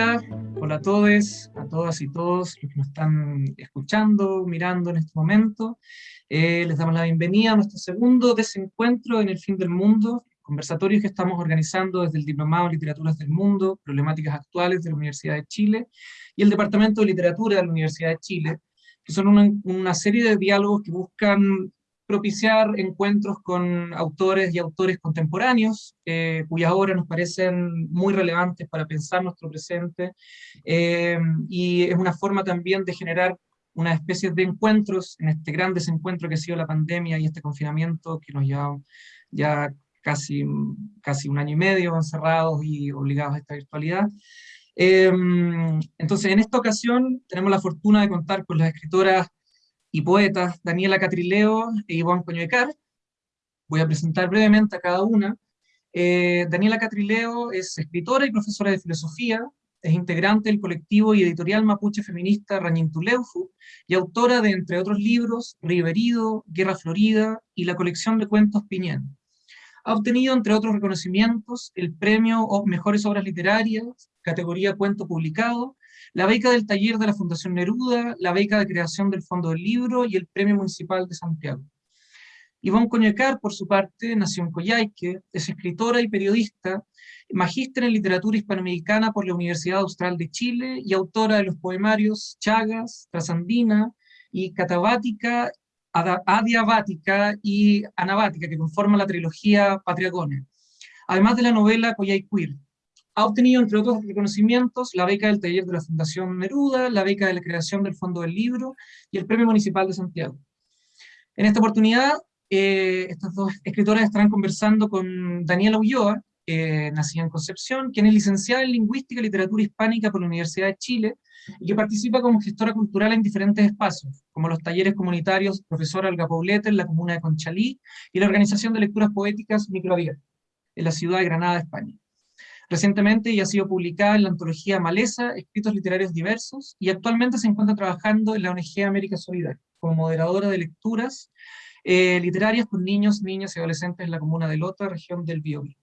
Hola, hola a todos, a todas y todos los que nos están escuchando, mirando en este momento. Eh, les damos la bienvenida a nuestro segundo desencuentro en el fin del mundo, conversatorios que estamos organizando desde el Diplomado en Literaturas del Mundo, Problemáticas Actuales de la Universidad de Chile, y el Departamento de Literatura de la Universidad de Chile, que son una, una serie de diálogos que buscan propiciar encuentros con autores y autores contemporáneos, eh, cuyas obras nos parecen muy relevantes para pensar nuestro presente, eh, y es una forma también de generar una especie de encuentros en este gran desencuentro que ha sido la pandemia y este confinamiento que nos lleva ya casi, casi un año y medio encerrados y obligados a esta virtualidad. Eh, entonces, en esta ocasión tenemos la fortuna de contar con las escritoras y poetas Daniela Catrileo e Iván Coñuecar. Voy a presentar brevemente a cada una. Eh, Daniela Catrileo es escritora y profesora de filosofía, es integrante del colectivo y editorial mapuche feminista Rañintuleufu y autora de, entre otros libros, Riverido, Guerra Florida y la colección de cuentos Piñén. Ha obtenido, entre otros reconocimientos, el premio Mejores Obras Literarias, categoría Cuento Publicado, la beca del taller de la Fundación Neruda, la beca de creación del Fondo del Libro y el Premio Municipal de Santiago. Ivonne Coñecar, por su parte, nació en Coyhaique, es escritora y periodista, magíster en literatura hispanoamericana por la Universidad Austral de Chile y autora de los poemarios Chagas, Trasandina y Catabática, Adiabática y Anabática, que conforman la trilogía Patriagone, además de la novela Coyhaiquir, ha obtenido, entre otros reconocimientos, la beca del taller de la Fundación Neruda, la beca de la creación del Fondo del Libro y el Premio Municipal de Santiago. En esta oportunidad, eh, estas dos escritoras estarán conversando con Daniela Ulloa, nacida en Concepción, quien es licenciada en Lingüística y Literatura Hispánica por la Universidad de Chile, y que participa como gestora cultural en diferentes espacios, como los talleres comunitarios Profesora Alga Pauleta en la comuna de Conchalí, y la organización de lecturas poéticas Microabierta, en la ciudad de Granada, España. Recientemente ya ha sido publicada en la antología Maleza, Escritos Literarios Diversos, y actualmente se encuentra trabajando en la ONG América Solidaria, como moderadora de lecturas eh, literarias con niños, niñas y adolescentes en la comuna de Lota, región del Biobío.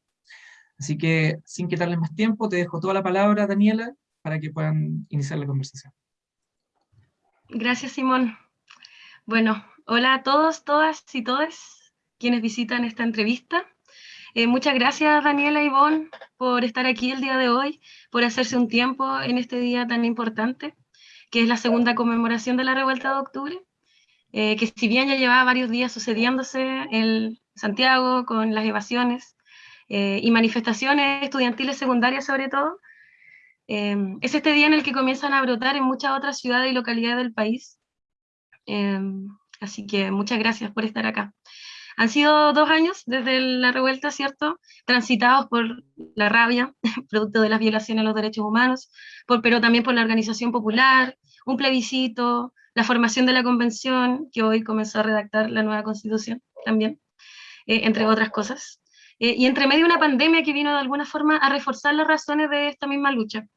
Así que, sin quitarles más tiempo, te dejo toda la palabra, Daniela, para que puedan iniciar la conversación. Gracias, Simón. Bueno, hola a todos, todas y todos quienes visitan esta entrevista. Eh, muchas gracias Daniela y Ivonne por estar aquí el día de hoy, por hacerse un tiempo en este día tan importante, que es la segunda conmemoración de la revuelta de octubre, eh, que si bien ya llevaba varios días sucediéndose en Santiago con las evasiones eh, y manifestaciones estudiantiles secundarias sobre todo, es este día en el que comienzan a brotar en muchas otras ciudades y localidades del país. así que muchas gracias por estar acá. Han sido dos años desde la revuelta, ¿cierto? Transitados por la rabia, producto de las violaciones a los derechos humanos, pero también por la organización popular, un plebiscito, la formación de la convención, que hoy comenzó a redactar la nueva constitución también, eh, entre otras cosas. Eh, y entre medio una pandemia que vino de alguna forma a reforzar las razones de esta misma lucha,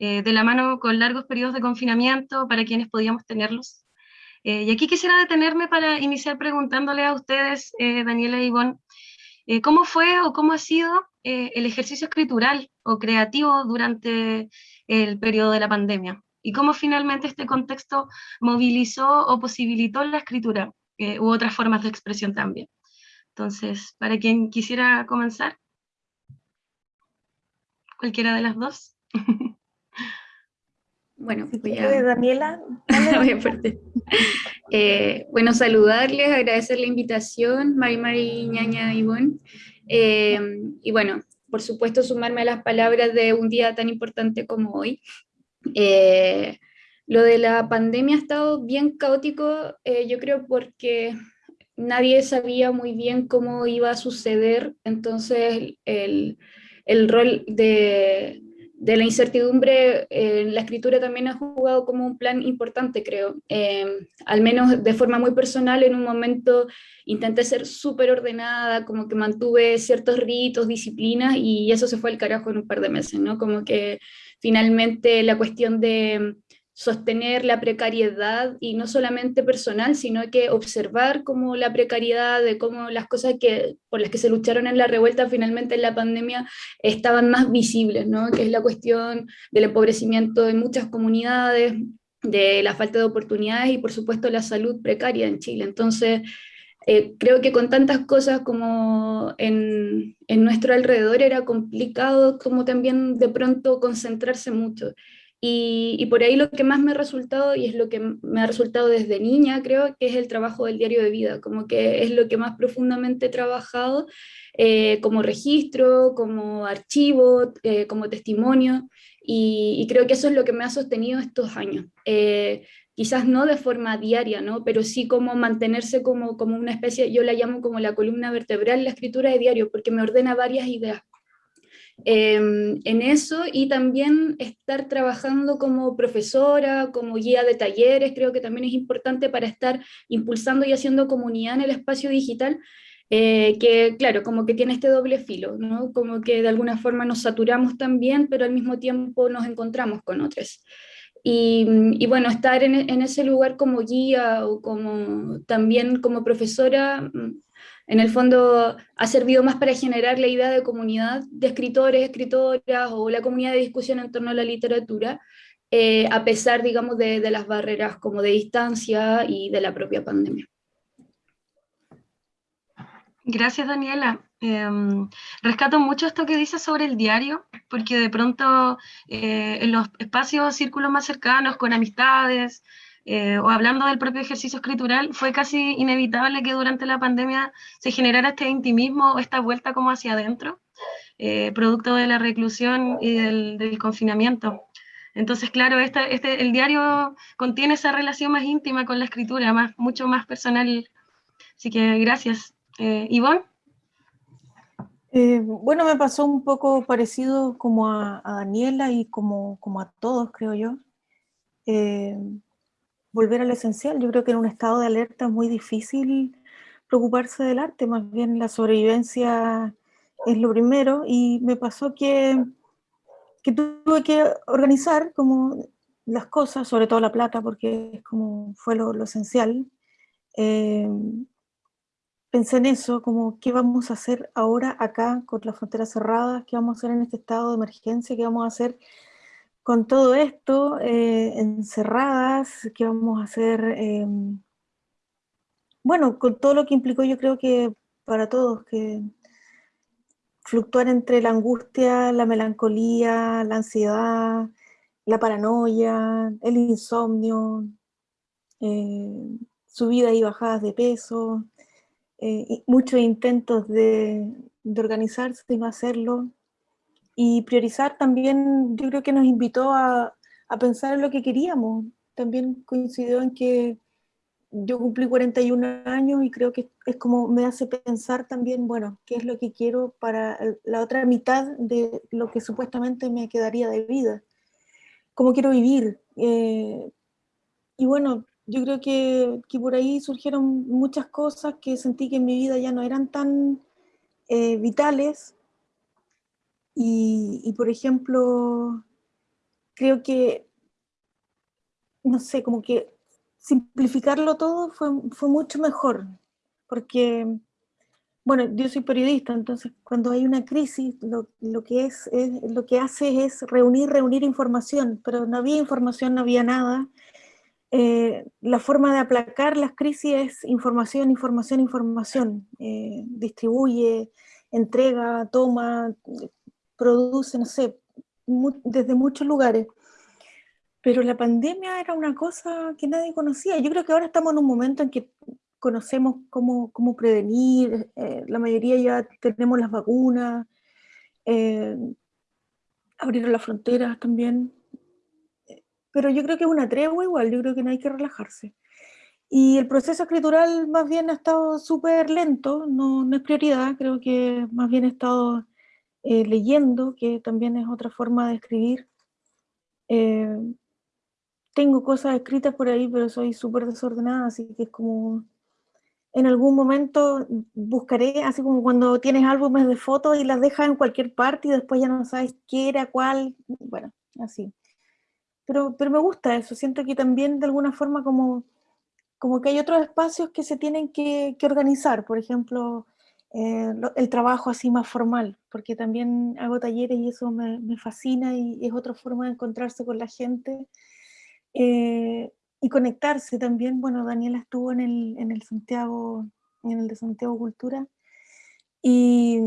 eh, de la mano con largos periodos de confinamiento para quienes podíamos tenerlos, eh, y aquí quisiera detenerme para iniciar preguntándole a ustedes, eh, Daniela y Ivonne, eh, ¿cómo fue o cómo ha sido el ejercicio escritural o creativo durante el periodo de la pandemia? ¿Y cómo finalmente este contexto movilizó o posibilitó la escritura u otras formas de expresión también? Entonces, para quien quisiera comenzar, cualquiera de las dos. Bueno, voy a... Daniela. Eh, bueno, saludarles, agradecer la invitación, Mari Mari Ñaña y eh, y bueno, por supuesto sumarme a las palabras de un día tan importante como hoy. Eh, lo de la pandemia ha estado bien caótico, yo creo porque nadie sabía muy bien cómo iba a suceder, entonces el, el rol de, de la incertidumbre, eh, la escritura también ha jugado como un plan importante, creo. Em, al menos de forma muy personal, en un momento intenté ser súper ordenada, como que mantuve ciertos ritos, disciplinas, y eso se fue al carajo en un par de meses, ¿no? Como que finalmente la cuestión de sostener la precariedad y no solamente personal, sino que observar cómo la precariedad, de cómo las cosas que, por las que se lucharon en la revuelta finalmente en la pandemia estaban más visibles, ¿no? que es la cuestión del empobrecimiento de muchas comunidades, de la falta de oportunidades y por supuesto la salud precaria en Chile. Entonces, eh, creo que con tantas cosas como en, en, nuestro alrededor era complicado como también de pronto concentrarse mucho. Y, por ahí lo que más me ha resultado, y es lo que me ha resultado desde niña, creo que es el trabajo del diario de vida, como que es lo que más profundamente he trabajado eh, como registro, como archivo, eh, como testimonio, y, y, creo que eso es lo que me ha sostenido estos años. Eh, quizás no de forma diaria, ¿no? pero sí como mantenerse como, como una especie, yo la llamo como la columna vertebral, la escritura de diario, porque me ordena varias ideas. Eh, en eso y también estar trabajando como profesora, como guía de talleres, creo que también es importante para estar impulsando y haciendo comunidad en el espacio digital, eh, que claro, como que tiene este doble filo, ¿no? como que de alguna forma nos saturamos también, pero al mismo tiempo nos encontramos con otros. Y, bueno, estar en, en, ese lugar como guía o como también como profesora, mm, en el fondo ha servido más para generar la idea de comunidad de escritores, escritoras o la comunidad de discusión en torno a la literatura, eh, a pesar, digamos, de, las barreras como de distancia y de la propia pandemia. Gracias, Daniela. Eh, rescato mucho esto que dices sobre el diario, porque de pronto eh, en los espacios, círculos más cercanos, con amistades, eh, o hablando del propio ejercicio escritural, fue casi inevitable que durante la pandemia se generara este intimismo esta vuelta como hacia adentro, eh, producto de la reclusión y del, del confinamiento. Entonces, claro, este, este, el diario contiene esa relación más íntima con la escritura, más, mucho más personal. Así que gracias. Eh, Ivonne. Eh, bueno, me pasó un poco parecido como a, a Daniela y como, como, a todos, creo yo. Eh, volver al esencial. Yo creo que en un estado de alerta es muy difícil preocuparse del arte, más bien la sobrevivencia es lo primero. Y me pasó que, que tuve que organizar como las cosas, sobre todo la plata, porque es como fue lo, lo esencial. Eh, pensé en eso, como qué vamos a hacer ahora acá con las fronteras cerradas, qué vamos a hacer en este estado de emergencia, qué vamos a hacer con todo esto, eh, encerradas, qué vamos a hacer, eh, bueno, con todo lo que implicó yo creo que para todos, que fluctuar entre la angustia, la melancolía, la ansiedad, la paranoia, el insomnio, eh, subidas y bajadas de peso, eh, muchos intentos de, de, organizarse y no hacerlo. Y priorizar también, yo creo que nos invitó a, a pensar en lo que queríamos. También coincidió en que yo cumplí 41 años y creo que es como me hace pensar también, bueno, qué es lo que quiero para la otra mitad de lo que supuestamente me quedaría de vida. Cómo quiero vivir. Eh, y bueno, yo creo que, que, por ahí surgieron muchas cosas que sentí que en mi vida ya no eran tan eh, vitales. Y, por ejemplo, creo que, no sé, como que simplificarlo todo fue, fue mucho mejor. Porque, bueno, yo soy periodista, entonces cuando hay una crisis, lo, lo que, es, lo que hace es reunir, reunir información, pero no había información, no había nada eh, la forma de aplacar las crisis es información, información, información. Eh, distribuye, entrega, toma, produce, no sé, desde muchos lugares. Pero la pandemia era una cosa que nadie conocía. Yo creo que ahora estamos en un momento en que conocemos cómo, cómo prevenir, eh, la mayoría ya tenemos las vacunas, eh, abrieron las fronteras también, pero yo creo que es una tregua igual, yo creo que no hay que relajarse. Y el proceso escritural más bien ha estado súper lento, no, no, es prioridad, creo que más bien he estado eh, leyendo, que también es otra forma de escribir. Eh, tengo cosas escritas por ahí, pero soy súper desordenada, así que es como... En algún momento buscaré, así como cuando tienes álbumes de fotos y las dejas en cualquier parte y después ya no sabes qué era, cuál, bueno, así. pero, pero me gusta eso, siento que también de alguna forma como, como que hay otros espacios que se tienen que, que organizar, por ejemplo, eh, el trabajo así más formal, porque también hago talleres y eso me, me fascina y, es otra forma de encontrarse con la gente eh, y conectarse también. Bueno, Daniela estuvo en el, en el Santiago, en el de Santiago Cultura y,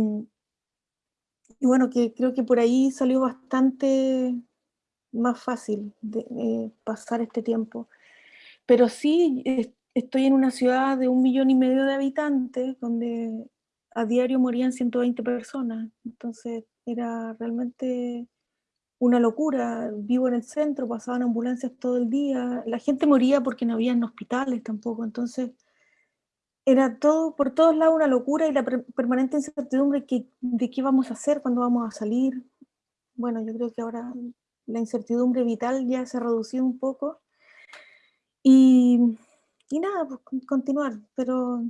y bueno, que creo que por ahí salió bastante más fácil de, pasar este tiempo. Pero sí, estoy en una ciudad de un millón y medio de habitantes, donde a diario morían 120 personas, entonces era realmente una locura. Vivo en el centro, pasaban ambulancias todo el día, la gente moría porque no había hospitales tampoco, entonces era todo, por todos lados una locura y la permanente incertidumbre que, de qué vamos a hacer, cuándo vamos a salir. Bueno, yo creo que ahora la incertidumbre vital ya se ha reducido un poco. Y, y nada, pues continuar, pero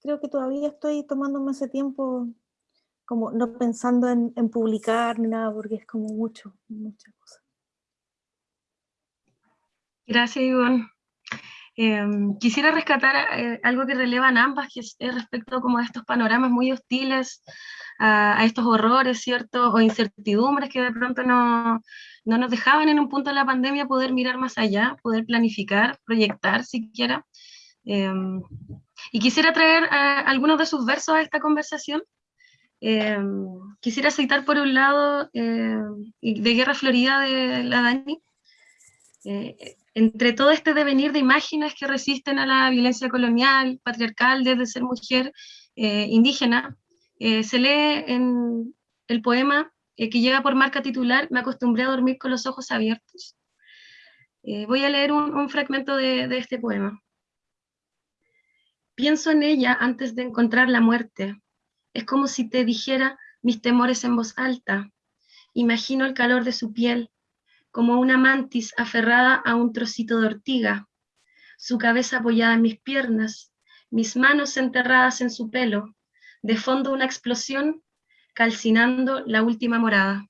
creo que todavía estoy tomándome ese tiempo como no pensando en, publicar ni nada, porque es como mucho, muchas cosas. Gracias, Ivonne. Em, quisiera rescatar eh, algo que relevan ambas, que es, respecto como a estos panoramas muy hostiles, a, estos horrores, ¿cierto? O incertidumbres que de pronto no, no, nos dejaban en un punto de la pandemia poder mirar más allá, poder planificar, proyectar siquiera. Y quisiera traer algunos de sus versos a esta conversación. Em, quisiera citar por un lado em, de Guerra Florida de la Dani, eh, entre todo este devenir de imágenes que resisten a la violencia colonial, patriarcal, desde ser mujer eh, indígena, eh, se lee en el poema que lleva por marca titular Me acostumbré a dormir con los ojos abiertos. voy a leer un, fragmento de este poema. Pienso en ella antes de encontrar la muerte. Es como si te dijera mis temores en voz alta. Imagino el calor de su piel, como una mantis aferrada a un trocito de ortiga, su cabeza apoyada en mis piernas, mis manos enterradas en su pelo, de fondo una explosión calcinando la última morada.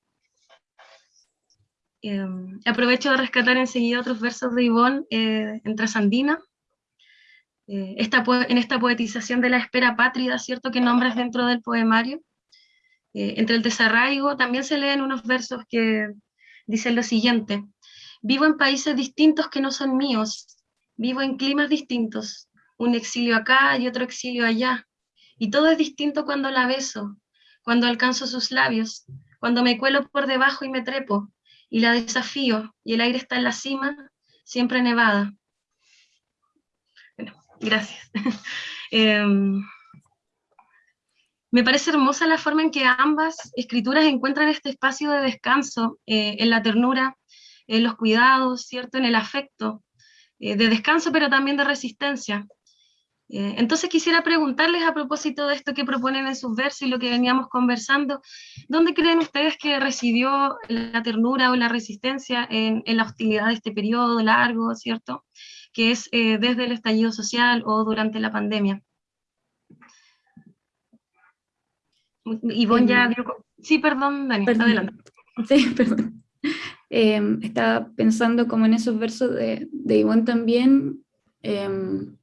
Em, aprovecho de rescatar enseguida otros versos de Ivonne eh, en Trasandina, eh, en esta poetización de la espera pátrida, ¿cierto?, que nombras dentro del poemario. Eh, entre el desarraigo también se leen unos versos que dicen lo siguiente, vivo en países distintos que no son míos, vivo en climas distintos, un exilio acá y otro exilio allá, y todo es distinto cuando la beso, cuando alcanzo sus labios, cuando me cuelo por debajo y me trepo, y la desafío, y el aire está en la cima, siempre nevada. Gracias. Em, me parece hermosa la forma en que ambas escrituras encuentran este espacio de descanso eh, en la ternura, en los cuidados, ¿cierto? En el afecto, eh, de descanso pero también de resistencia. Eh, entonces quisiera preguntarles a propósito de esto que proponen en sus versos y lo que veníamos conversando, ¿dónde creen ustedes que residió la ternura o la resistencia en, en la hostilidad de este periodo largo, ¿cierto? Que es eh, desde el estallido social o durante la pandemia. Ivonne ya em, Sí, perdón, Dani, adelante. Sí, perdón. Em, estaba pensando como en esos versos de, de Ivonne también. Em,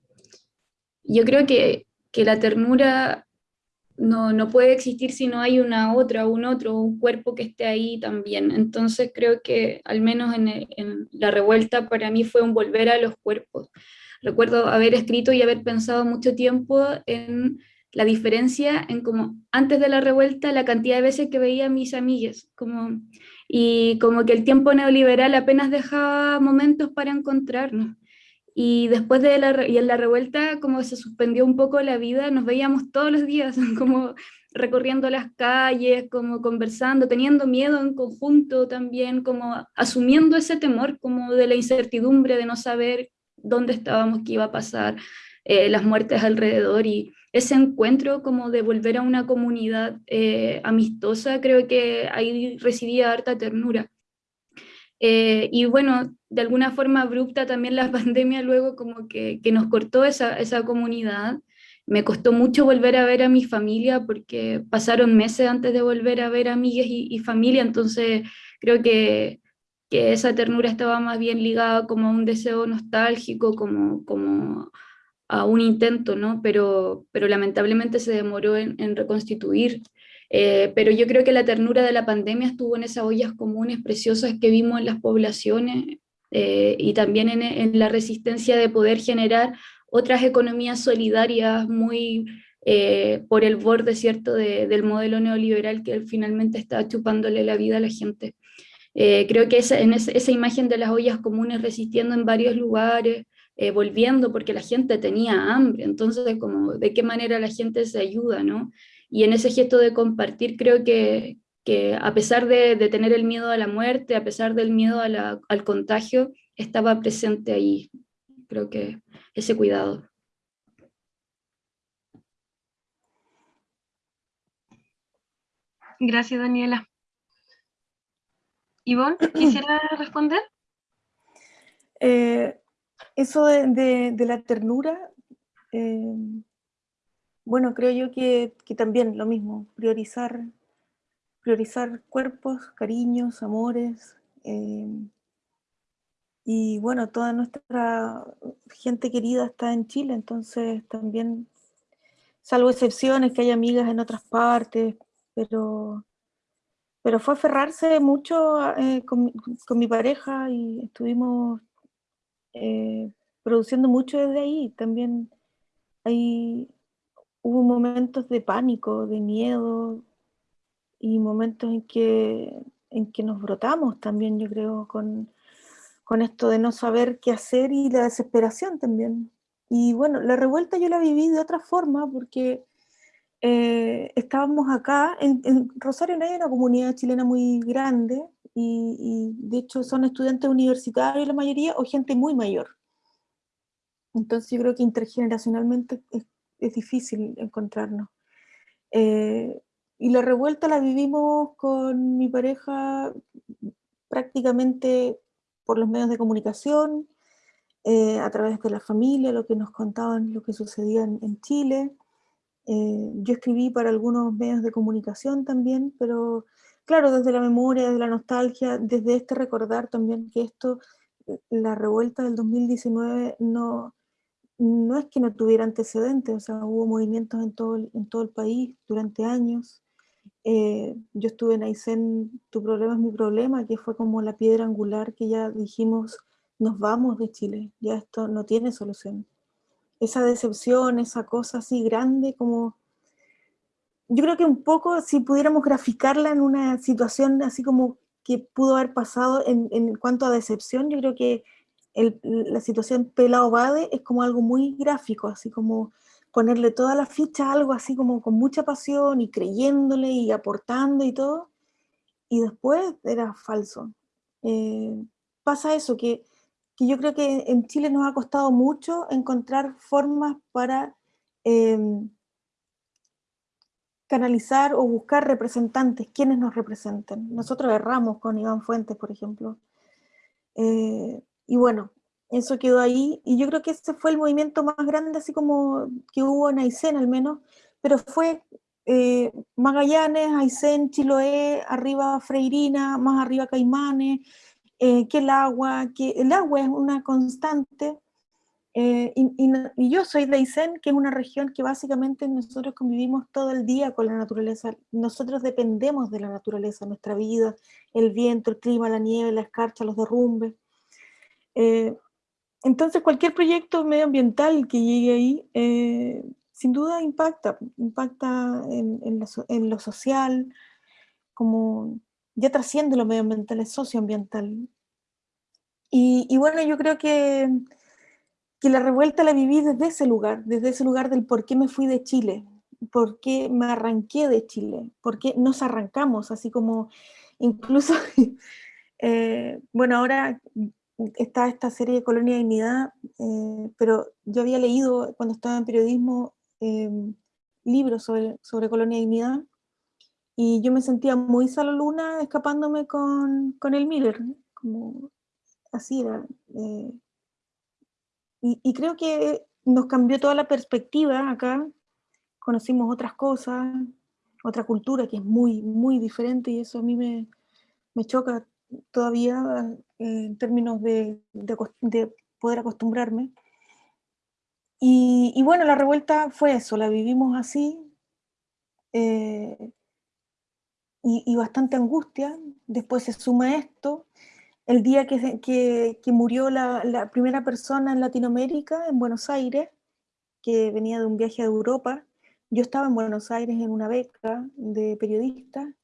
yo creo que, que la ternura no, no, puede existir si no hay una otra, un otro, un cuerpo que esté ahí también. Entonces creo que al menos en, la revuelta para mí fue un volver a los cuerpos. Recuerdo haber escrito y haber pensado mucho tiempo en la diferencia en como antes de la revuelta la cantidad de veces que veía a mis amigas, como, y como que el tiempo neoliberal apenas dejaba momentos para encontrarnos. Y después de la, y en la revuelta, como se suspendió un poco la vida, nos veíamos todos los días, como recorriendo las calles, como conversando, teniendo miedo en conjunto también, como asumiendo ese temor como de la incertidumbre de no saber dónde estábamos, qué iba a pasar, eh, las muertes alrededor y ese encuentro como de volver a una comunidad eh, amistosa, creo que ahí residía harta ternura. Eh, y bueno, de alguna forma abrupta también la pandemia luego como que, que, nos cortó esa, esa comunidad. Me costó mucho volver a ver a mi familia porque pasaron meses antes de volver a ver amigas y, y familia, entonces creo que que esa ternura estaba más bien ligada como a un deseo nostálgico, como, como a un intento, ¿no? Pero, pero lamentablemente se demoró en, reconstituir. Eh, pero yo creo que la ternura de la pandemia estuvo en esas ollas comunes preciosas que vimos en las poblaciones eh, y también en, en, la resistencia de poder generar otras economías solidarias muy eh, por el borde, ¿cierto?, del modelo neoliberal que finalmente está chupándole la vida a la gente. creo que esa, en esa imagen de las ollas comunes resistiendo en varios lugares, eh, volviendo porque la gente tenía hambre, entonces como de qué manera la gente se ayuda, ¿no? Y en ese gesto de compartir creo que, que a pesar de, de, tener el miedo a la muerte, a pesar del miedo a la, al contagio, estaba presente ahí, creo que ese cuidado. Gracias, Daniela. Ivonne, ¿quisiera responder? Eh, eso de, la ternura, eh, bueno, creo yo que, también lo mismo, priorizar, priorizar cuerpos, cariños, amores, eh, y bueno, toda nuestra gente querida está en Chile, entonces también, salvo excepciones, que hay amigas en otras partes, pero, pero fue aferrarse mucho eh, con, con, mi pareja y estuvimos eh, produciendo mucho desde ahí. También hay, hubo momentos de pánico, de miedo y momentos en que, en que nos brotamos también, yo creo, con, con esto de no saber qué hacer y la desesperación también. Y bueno, la revuelta yo la viví de otra forma porque eh, estábamos acá, en, Rosario no hay una comunidad chilena muy grande, y, de hecho son estudiantes universitarios la mayoría o gente muy mayor. Entonces yo creo que intergeneracionalmente es, difícil encontrarnos. Eh, y la revuelta la vivimos con mi pareja prácticamente por los medios de comunicación, eh, a través de la familia, lo que nos contaban, lo que sucedía en, Chile. Eh, yo escribí para algunos medios de comunicación también, pero claro, desde la memoria, desde la nostalgia, desde este recordar también que esto, la revuelta del 2019 no, no es que no tuviera antecedentes, o sea, hubo movimientos en todo en todo el país durante años. Eh, yo estuve en Aysén, Tu problema es mi problema, que fue como la piedra angular que ya dijimos, nos vamos de Chile, ya esto no tiene solución. Esa decepción, esa cosa así grande como yo creo que un poco, si pudiéramos graficarla en una situación así como que pudo haber pasado en, en cuanto a decepción, yo creo que el, la situación Pelao Bade es como algo muy gráfico, así como ponerle toda la ficha a algo así como con mucha pasión y creyéndole y aportando y todo, y después era falso. Eh, pasa eso, que, que, yo creo que en Chile nos ha costado mucho encontrar formas para... Eh, canalizar o buscar representantes, quienes nos representen. Nosotros erramos con Iván Fuentes, por ejemplo. Eh, y bueno, eso quedó ahí, y yo creo que ese fue el movimiento más grande, así como que hubo en Aysén al menos, pero fue eh, Magallanes, Aysén, Chiloé, arriba Freirina, más arriba Caimanes, eh, que el agua, que el agua es una constante, eh, y, yo soy de Aysén, que es una región que básicamente nosotros convivimos todo el día con la naturaleza. Nosotros dependemos de la naturaleza, nuestra vida, el viento, el clima, la nieve, la escarcha, los derrumbes. Entonces cualquier proyecto medioambiental que llegue ahí, eh, sin duda impacta, impacta en, lo social, como ya trasciende lo medioambiental, es socioambiental. y bueno, yo creo que que la revuelta la viví desde ese lugar, desde ese lugar del por qué me fui de Chile, por qué me arranqué de Chile, por qué nos arrancamos, así como incluso, eh, bueno, ahora está esta serie de Colonia Dignidad, eh, pero yo había leído cuando estaba en periodismo em, libros sobre, sobre Colonia Dignidad, y yo me sentía muy luna escapándome con, con el Miller, como así era. Eh, y, creo que nos cambió toda la perspectiva acá, conocimos otras cosas, otra cultura que es muy, muy diferente y eso a mí me, me choca todavía eh, en términos de, de, poder acostumbrarme. Y, bueno, la revuelta fue eso, la vivimos así, eh, y, bastante angustia. Después se suma esto. El día que, que, que murió la, primera persona en Latinoamérica, en Buenos Aires, que venía de un viaje a Europa, yo estaba en Buenos Aires en una beca de periodista,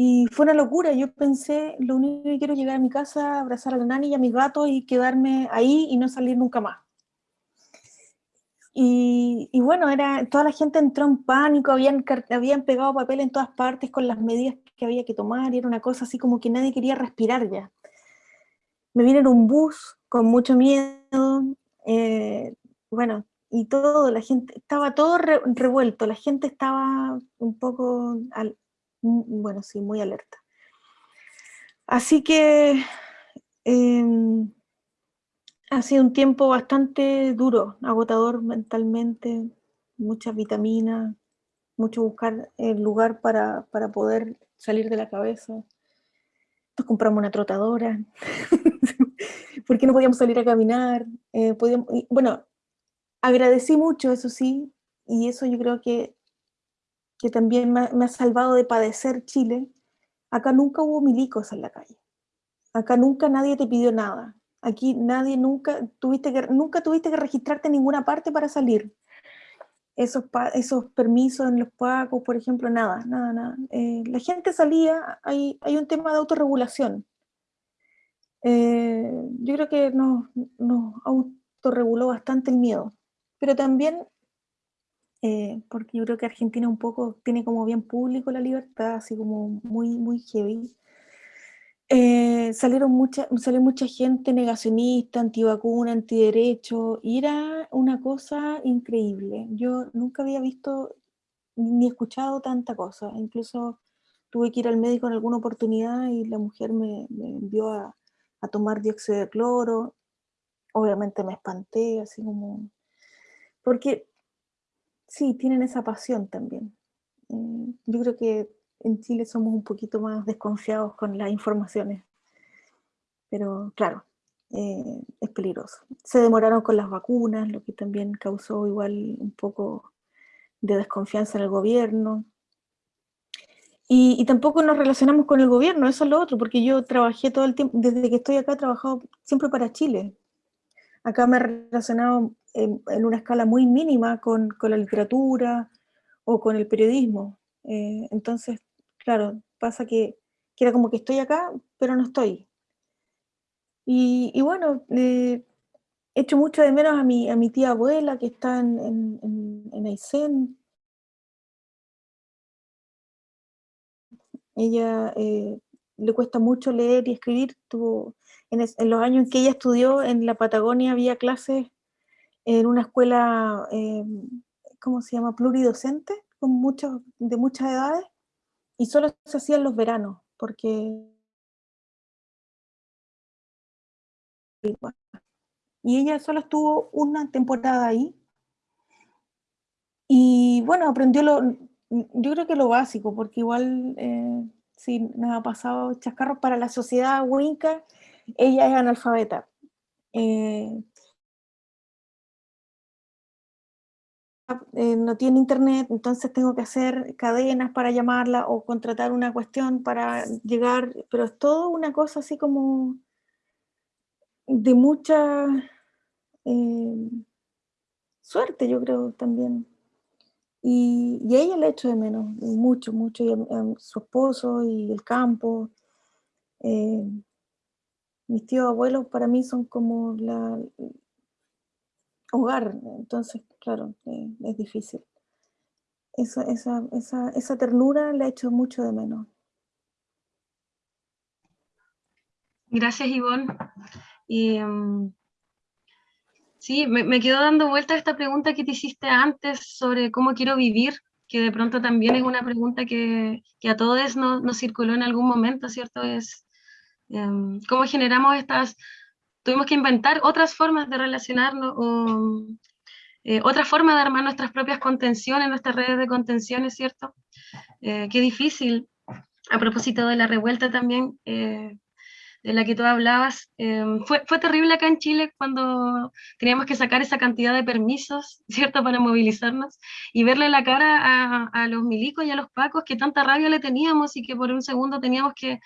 y fue una locura. Yo pensé, lo único que quiero es llegar a mi casa, abrazar a la nani y a mis gatos y quedarme ahí y no salir nunca más. Y, bueno, era, toda la gente entró en pánico, habían, habían pegado papel en todas partes con las medidas que había que tomar, y era una cosa así como que nadie quería respirar ya. Me vine en un bus con mucho miedo, eh, bueno, y todo, la gente, estaba todo revuelto, la gente estaba un poco, bueno, sí, muy alerta. Así que em, ha sido un tiempo bastante duro, agotador mentalmente, muchas vitaminas, mucho buscar el lugar para, poder salir de la cabeza. Nos compramos una trotadora, porque no podíamos salir a caminar. Eh, podíamos, bueno, agradecí mucho, eso sí, y eso yo creo que, que también me, ha salvado de padecer Chile. Acá nunca hubo milicos en la calle. Acá nunca nadie te pidió nada Aquí nadie nunca tuviste que, nunca tuviste que registrarte en ninguna parte para salir. Esos, esos permisos en los pagos, por ejemplo, nada, nada, nada. Eh, la gente salía, hay, hay un tema de autorregulación. Eh, yo creo que nos, nos autorreguló bastante el miedo, pero también, eh, porque yo creo que Argentina un poco tiene como bien público la libertad, así como muy, muy heavy, eh, salieron mucha, salió mucha gente negacionista, antivacuna, antiderecho, y era una cosa increíble. Yo nunca había visto ni escuchado tanta cosa. Incluso tuve que ir al médico en alguna oportunidad y la mujer me, envió a, tomar dióxido de cloro. Obviamente me espanté, así como... Porque sí, tienen esa pasión también. Eh, yo creo que en Chile somos un poquito más desconfiados con las informaciones. Pero claro, eh, es peligroso. Se demoraron con las vacunas, lo que también causó igual un poco de desconfianza en el gobierno. Y, tampoco nos relacionamos con el gobierno, eso es lo otro, porque yo trabajé todo el tiempo, desde que estoy acá he trabajado siempre para Chile. Acá me he relacionado en, una escala muy mínima con, con, la literatura o con el periodismo. Eh, entonces claro, pasa que, era como que estoy acá, pero no estoy. Y, bueno, eh, echo mucho de menos a mi, a mi tía abuela que está en, en, en Aysén. Ella eh, le cuesta mucho leer y escribir. Tuvo, en, los años en que ella estudió en la Patagonia había clases en una escuela, eh, ¿cómo se llama? Pluridocente, con muchos, de muchas edades y solo se hacía en los veranos, porque... Y ella solo estuvo una temporada ahí, y bueno, aprendió lo, yo creo que lo básico, porque igual, eh, si nos ha pasado chascarros para la sociedad winca, ella es analfabeta. Eh, Eh, no tiene internet, entonces tengo que hacer cadenas para llamarla o contratar una cuestión para llegar, pero es todo una cosa así como de mucha eh, suerte, yo creo también. Y, y, ella le echo de menos, mucho, mucho, y su esposo y el campo. Eh, mis tíos abuelos para mí son como la, hogar, entonces, claro, eh, es difícil. Esa, esa, esa, esa ternura la he hecho mucho de menos. Gracias, Ivonne. Y, mm, sí, me, me, quedo dando vuelta a esta pregunta que te hiciste antes sobre cómo quiero vivir, que de pronto también es una pregunta que, que a todos nos, nos, circuló en algún momento, ¿cierto? Es em, cómo generamos estas tuvimos que inventar otras formas de relacionarnos o eh, otra forma de armar nuestras propias contenciones, nuestras redes de contenciones, ¿cierto? Eh, qué difícil. A propósito de la revuelta también, eh, de la que tú hablabas. Em, fue, fue terrible acá en Chile cuando teníamos que sacar esa cantidad de permisos, ¿cierto?, para movilizarnos y verle la cara a, a los milicos y a los pacos que tanta rabia le teníamos y que por un segundo teníamos que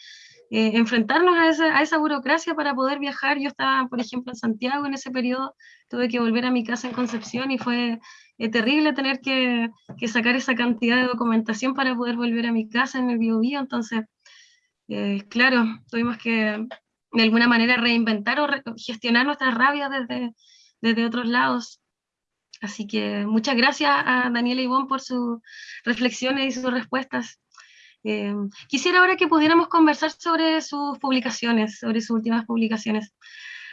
eh, enfrentarnos a esa, burocracia para poder viajar. Yo estaba, por ejemplo, en Santiago en ese periodo, tuve que volver a mi casa en Concepción y fue eh, terrible tener que, sacar esa cantidad de documentación para poder volver a mi casa en el Biobío. Entonces, eh, claro, tuvimos que de alguna manera reinventar o gestionar nuestras rabias desde, desde otros lados. Así que muchas gracias a Daniela Ivón por sus reflexiones y sus respuestas. Eh, quisiera ahora que pudiéramos conversar sobre sus publicaciones, sobre sus últimas publicaciones.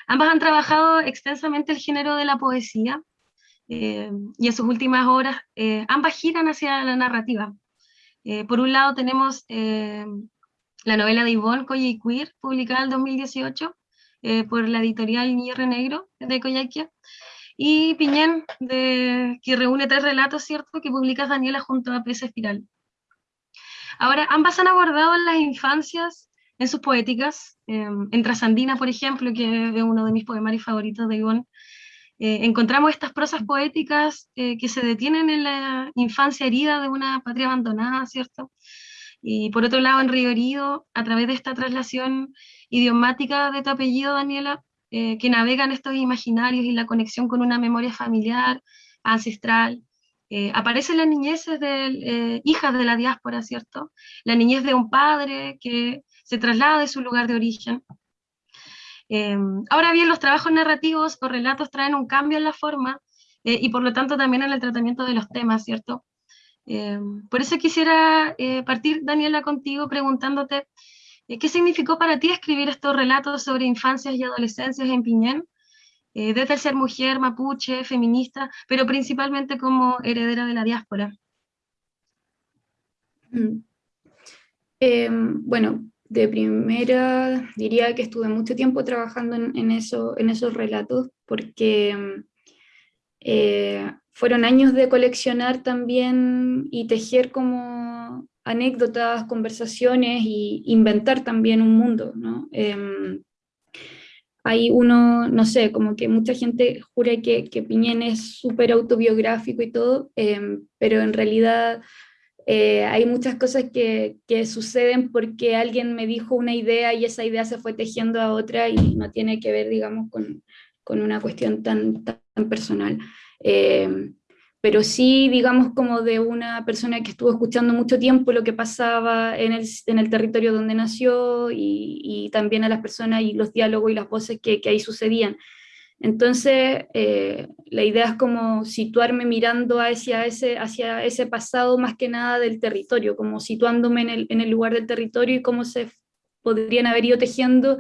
Ambas han trabajado extensamente el género de la poesía eh, y en sus últimas obras eh, ambas giran hacia la narrativa. Eh, por un lado tenemos eh, la novela de Yvonne Coye Queer, publicada en 2018 eh, por la editorial Niño Negro de Coyhaique, y Piñén, de, que reúne tres relatos, ¿cierto?, que publica Daniela junto a Presa Espiral. Ahora, ambas han abordado las infancias en sus poéticas, eh, en Trasandina, por ejemplo, que es uno de mis poemarios favoritos de Ivonne, eh, encontramos estas prosas poéticas eh, que se detienen en la infancia herida de una patria abandonada, ¿cierto? Y por otro lado, en Río Herido, a través de esta traslación idiomática de tu apellido, Daniela, eh, que navega en estos imaginarios y la conexión con una memoria familiar, ancestral, eh, aparecen las de eh, hijas de la diáspora, ¿cierto? La niñez de un padre que se traslada de su lugar de origen. Eh, ahora bien, los trabajos narrativos o relatos traen un cambio en la forma eh, y por lo tanto también en el tratamiento de los temas, ¿cierto? Eh, por eso quisiera partir, Daniela, contigo preguntándote qué significó para ti escribir estos relatos sobre infancias y adolescencias en Piñén, eh, desde ser mujer, mapuche, feminista, pero principalmente como heredera de la diáspora. Mm. Eh, bueno, de primera diría que estuve mucho tiempo trabajando en, en, eso, en esos relatos, porque eh, fueron años de coleccionar también y tejer como anécdotas, conversaciones y inventar también un mundo, ¿no? Eh, hay uno, no sé, como que mucha gente jura que, que Piñén es súper autobiográfico y todo, eh, pero en realidad eh, hay muchas cosas que, que, suceden porque alguien me dijo una idea y esa idea se fue tejiendo a otra y no tiene que ver, digamos, con, con una cuestión tan, tan personal. Eh, pero sí, digamos, como de una persona que estuvo escuchando mucho tiempo lo que pasaba en el, en el territorio donde nació y, y, también a las personas y los diálogos y las voces que, que ahí sucedían. Entonces, eh, la idea es como situarme mirando hacia ese, hacia ese pasado más que nada del territorio, como situándome en el, en el lugar del territorio y cómo se podrían haber ido tejiendo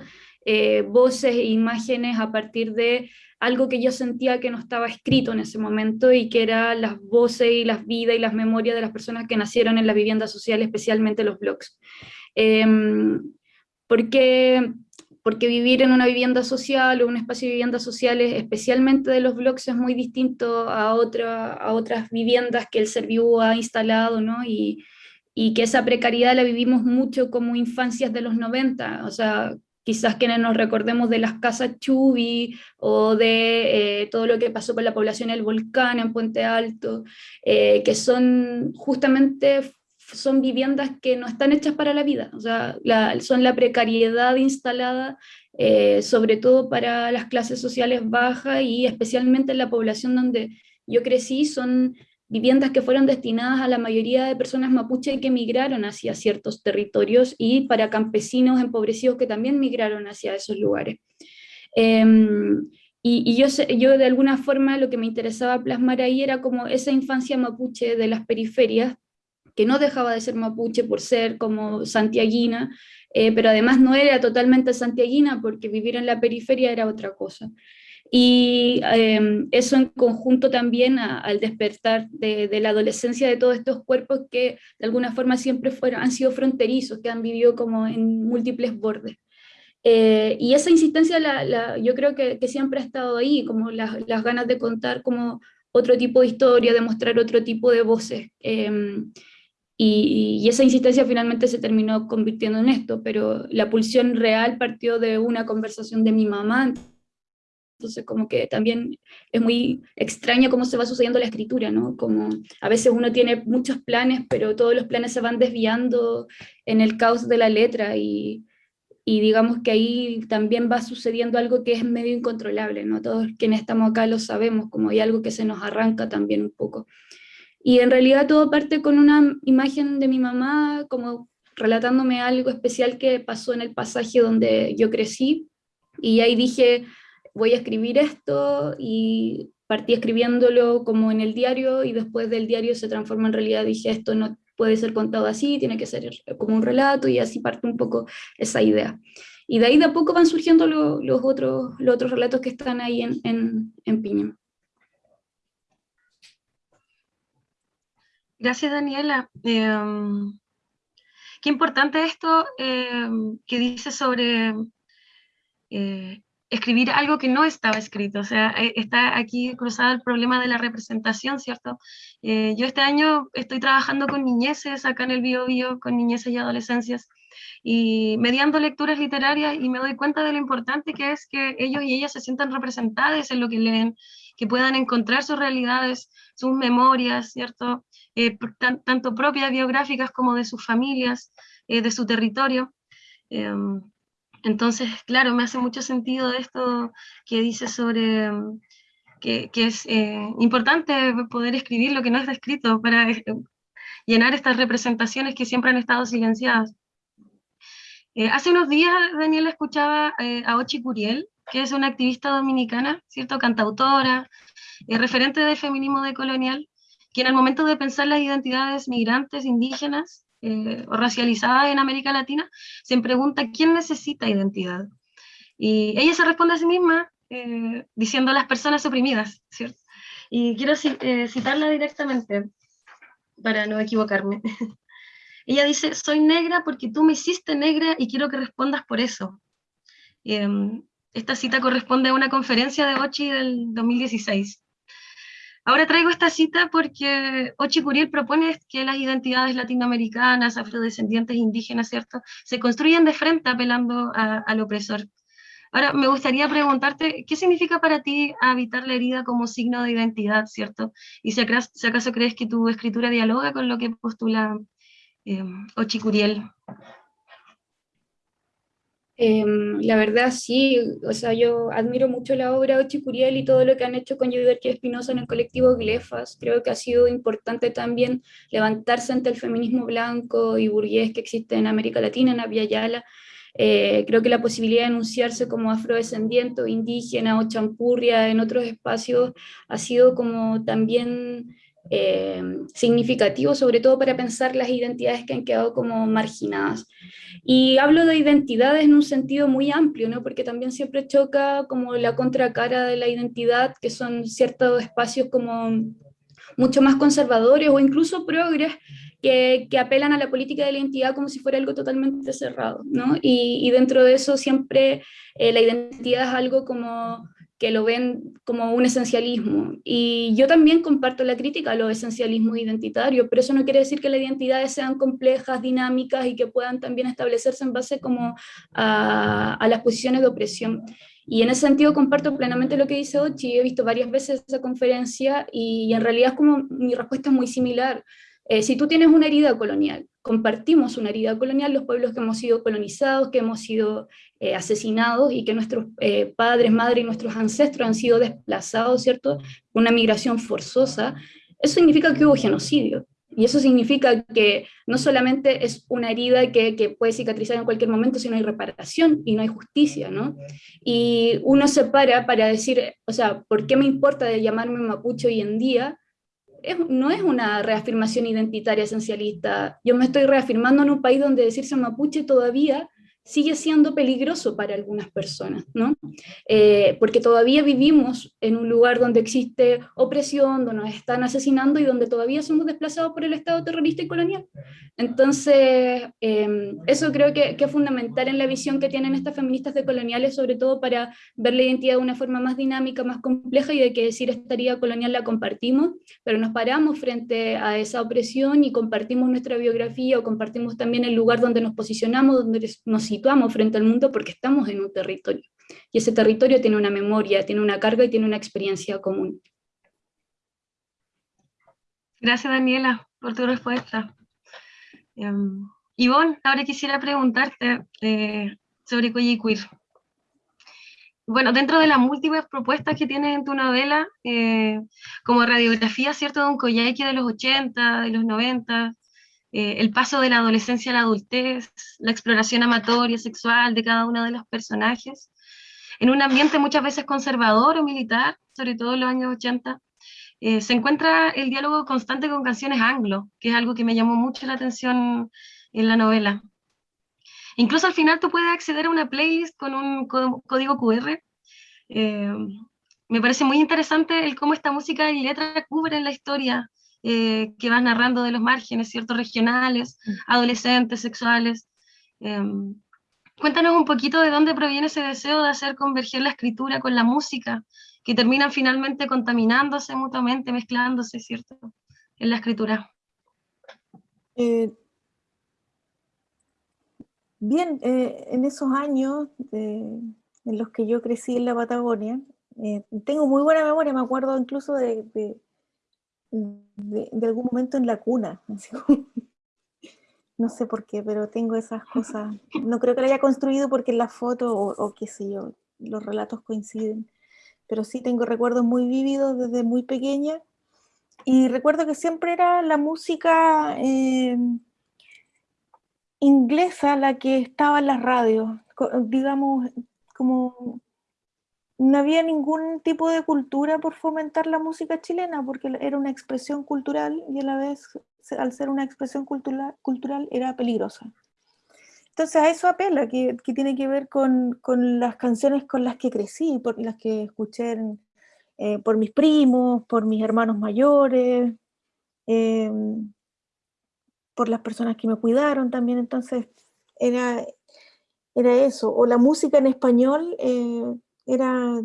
eh, voces e imágenes a partir de algo que yo sentía que no estaba escrito en ese momento y que eran las voces y las vidas y las memorias de las personas que nacieron en la vivienda social, especialmente los blogs. Eh, porque, porque vivir en una vivienda social o un espacio de viviendas sociales, especialmente de los blogs, es muy distinto a, otra, a otras viviendas que el Serviu ha instalado, ¿no? Y, y que esa precariedad la vivimos mucho como infancias de los 90, o sea, quizás quienes nos recordemos de las casas Chubi o de eh, todo lo que pasó con la población del volcán en Puente Alto, eh, que son justamente son viviendas que no están hechas para la vida, o sea, la, son la precariedad instalada eh, sobre todo para las clases sociales bajas y especialmente en la población donde yo crecí, son viviendas que fueron destinadas a la mayoría de personas mapuche que emigraron hacia ciertos territorios y para campesinos empobrecidos que también migraron hacia esos lugares. Eh, y, yo de alguna forma lo que me interesaba plasmar ahí era como esa infancia mapuche de las periferias, que no dejaba de ser mapuche por ser como santiaguina, eh, pero además no era totalmente santiaguina porque vivir en la periferia era otra cosa. Y eh, eso en conjunto también a, al despertar de, de, la adolescencia de todos estos cuerpos que de alguna forma siempre fueron, han sido fronterizos, que han vivido como en múltiples bordes. Eh, y esa insistencia la, la, yo creo que, que, siempre ha estado ahí, como las, las, ganas de contar como otro tipo de historia, de mostrar otro tipo de voces. Eh, y, esa insistencia finalmente se terminó convirtiendo en esto, pero la pulsión real partió de una conversación de mi mamá, entonces como que también es muy extraño cómo se va sucediendo la escritura, ¿no? Como a veces uno tiene muchos planes, pero todos los planes se van desviando en el caos de la letra y, y digamos que ahí también va sucediendo algo que es medio incontrolable, ¿no? Todos quienes estamos acá lo sabemos, como hay algo que se nos arranca también un poco. Y en realidad todo parte con una imagen de mi mamá, como relatándome algo especial que pasó en el pasaje donde yo crecí, y ahí dije, voy a escribir esto y partí escribiéndolo como en el diario y después del diario se transforma en realidad, dije esto no puede ser contado así, tiene que ser como un relato y así parte un poco esa idea. Y de ahí de a poco van surgiendo los, otros, los otros relatos que están ahí en, en, Piña. Gracias, Daniela. Em, qué importante esto em, que dice sobre eh, escribir algo que no estaba escrito, o sea, eh, está aquí cruzado el problema de la representación, ¿cierto? Eh, yo este año estoy trabajando con niñeces acá en el Bio, Bio con niñeces y adolescencias, y mediando lecturas literarias y me doy cuenta de lo importante que es que ellos y ellas se sientan representadas en lo que leen, que puedan encontrar sus realidades, sus memorias, ¿cierto? Eh, tanto propias biográficas como de sus familias, de su territorio. Entonces, claro, me hace mucho sentido esto que dice sobre mm, que, es eh, importante poder escribir lo que no está escrito para eh, llenar estas representaciones que siempre han estado silenciadas. Eh, hace unos días, Daniela, escuchaba a Ochi Curiel, que es una activista dominicana, ¿cierto? Cantautora, referente del feminismo decolonial, que en el momento de pensar las identidades migrantes, indígenas, eh, o racializada en América Latina, se pregunta quién necesita identidad. Y ella se responde a sí misma eh, diciendo las personas oprimidas. Y quiero eh, citarla directamente para no equivocarme. ella dice, soy negra porque tú me hiciste negra y quiero que respondas por eso. Em, esta cita corresponde a una conferencia de Ochi del 2016. Ahora traigo esta cita porque Ochi Curiel propone que las identidades latinoamericanas, afrodescendientes, indígenas, ¿cierto?, se construyen de frente apelando al opresor. Ahora, me gustaría preguntarte, ¿qué significa para ti habitar la herida como signo de identidad, ¿cierto? Y si acaso, crees que tu escritura dialoga con lo que postula eh, Ochi Curiel. Em, la verdad sí, o sea, yo admiro mucho la obra de Ochicuriel y todo lo que han hecho con Yuderquia Espinosa en el colectivo Glefas. Creo que ha sido importante también levantarse ante el feminismo blanco y burgués que existe en América Latina, en Aviala. Eh, creo que la posibilidad de enunciarse como afrodescendiente indígena o champurria en otros espacios ha sido como también eh, significativo, sobre todo para pensar las identidades que han quedado como marginadas. Y hablo de identidades en un sentido muy amplio, ¿no? porque también siempre choca como la contracara de la identidad, que son ciertos espacios como mucho más conservadores o incluso progres, que, que, apelan a la política de la identidad como si fuera algo totalmente cerrado, ¿no? Y, dentro de eso siempre eh, la identidad es algo como que lo ven como un esencialismo. Y yo también comparto la crítica a los esencialismos identitarios, pero eso no quiere decir que las identidades sean complejas, dinámicas y que puedan también establecerse en base como a, a las posiciones de opresión. Y en ese sentido comparto plenamente lo que dice Ochi, he visto varias veces esa conferencia y en realidad es como mi respuesta es muy similar. Eh, si tú tienes una herida colonial, compartimos una herida colonial, los pueblos que hemos sido colonizados, que hemos sido eh, asesinados y que nuestros eh, padres, madres y nuestros ancestros han sido desplazados, ¿cierto? Una migración forzosa, eso significa que hubo genocidio. Y eso significa que no solamente es una herida que, que, puede cicatrizar en cualquier momento, sino hay reparación y no hay justicia, ¿no? Y uno se para para decir, o sea, ¿por qué me importa de llamarme mapuche hoy en día? No es una reafirmación identitaria esencialista. Yo me estoy reafirmando en un país donde decirse mapuche todavía sigue siendo peligroso para algunas personas, ¿no? Eh, porque todavía vivimos en un lugar donde existe opresión, donde nos están asesinando y donde todavía somos desplazados por el Estado terrorista y colonial. Entonces, em, eso creo que, que, es fundamental en la visión que tienen estas feministas de coloniales, sobre todo para ver la identidad de una forma más dinámica, más compleja y de que decir esta herida colonial la compartimos, pero nos paramos frente a esa opresión y compartimos nuestra biografía o compartimos también el lugar donde nos posicionamos, donde nos situamos frente al mundo porque estamos en un territorio. Y ese territorio tiene una memoria, tiene una carga y tiene una experiencia común. Gracias Daniela por tu respuesta. Um, Ivonne, ahora quisiera preguntarte eh, sobre Queer. Bueno, dentro de las múltiples propuestas que tienes en tu novela, eh, como radiografía, ¿cierto?, de un Coyhaique de los 80, de los 90, eh, el paso de la adolescencia a la adultez, la exploración amatoria, sexual de cada uno de los personajes, en un ambiente muchas veces conservador o militar, sobre todo en los años 80, eh, se encuentra el diálogo constante con canciones anglo, que es algo que me llamó mucho la atención en la novela. Incluso al final tú puedes acceder a una playlist con un código QR. Eh, me parece muy interesante el cómo esta música y letra cubren la historia eh, que vas narrando de los márgenes, ciertos regionales, mm. adolescentes, sexuales. Em, cuéntanos un poquito de dónde proviene ese deseo de hacer converger la escritura con la música, que terminan finalmente contaminándose mutuamente, mezclándose, ¿cierto?, en la escritura. Eh, bien, eh, en esos años en los que yo crecí en la Patagonia, tengo muy buena memoria, me acuerdo incluso de de, algún momento en la cuna. no sé por qué, pero tengo esas cosas. No creo que la haya construido porque en la foto o, qué sé yo, los relatos coinciden. Pero sí tengo recuerdos muy vívidos desde muy pequeña. Y recuerdo que siempre era la música eh, inglesa la que estaba en las radios. Digamos, como no había ningún tipo de cultura por fomentar la música chilena, porque era una expresión cultural y a la vez, al ser una expresión cultural, cultural era peligrosa. Entonces a eso apela, que, tiene que ver con, las canciones con las que crecí, por las que escuché eh, por mis primos, por mis hermanos mayores, em, por las personas que me cuidaron también, entonces era, era eso, o la música en español eh, era,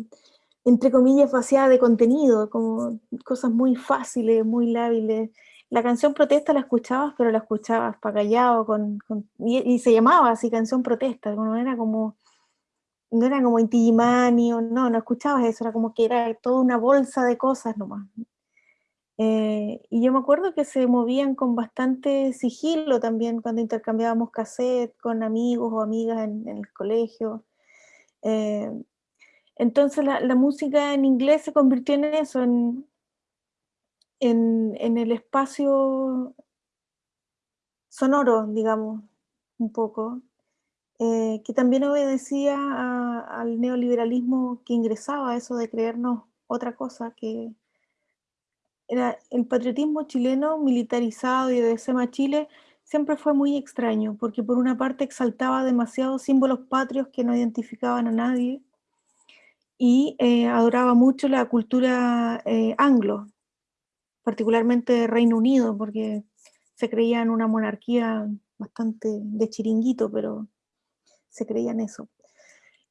entre comillas, vaciada de contenido, como cosas muy fáciles, muy lábiles. La canción protesta la escuchabas, pero la escuchabas para callado, con, y, se llamaba así, canción protesta, no era como, no era como Inti no, no escuchabas eso, era como que era toda una bolsa de cosas nomás. Eh, y yo me acuerdo que se movían con bastante sigilo también cuando intercambiábamos cassette con amigos o amigas en, el colegio. Eh, entonces la, música en inglés se convirtió en eso, en, en, el espacio sonoro, digamos, un poco, eh, que también obedecía al neoliberalismo que ingresaba eso de creernos otra cosa, que era el patriotismo chileno militarizado y de SEMA Chile siempre fue muy extraño, porque por una parte exaltaba demasiados símbolos patrios que no identificaban a nadie, y eh, adoraba mucho la cultura eh, anglo, particularmente Reino Unido, porque se creía en una monarquía bastante de chiringuito, pero se creía en eso.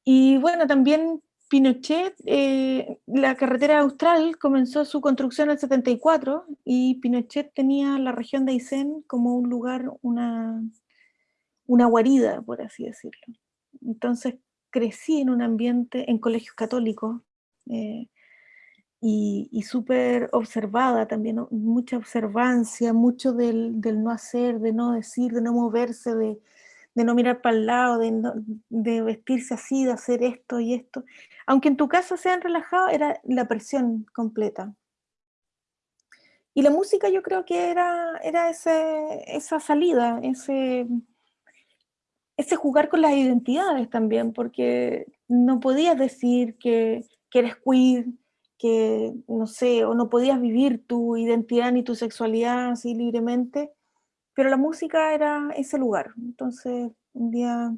Y bueno, también Pinochet, eh, la carretera austral comenzó su construcción en el 74 y Pinochet tenía la región de Aysén como un lugar, una, una guarida, por así decirlo. Entonces crecí en un ambiente, en colegios católicos, eh, y, súper observada también, mucha observancia, mucho del, no hacer, de no decir, de no moverse, de, no mirar para el lado, de, vestirse así, de hacer esto y esto. Aunque en tu casa sean relajados, era la presión completa. Y la música yo creo que era, era ese, esa salida, ese, ese jugar con las identidades también, porque no podías decir que, eres queer, que, no sé, o no podías vivir tu identidad ni tu sexualidad así libremente, pero la música era ese lugar. Entonces, un día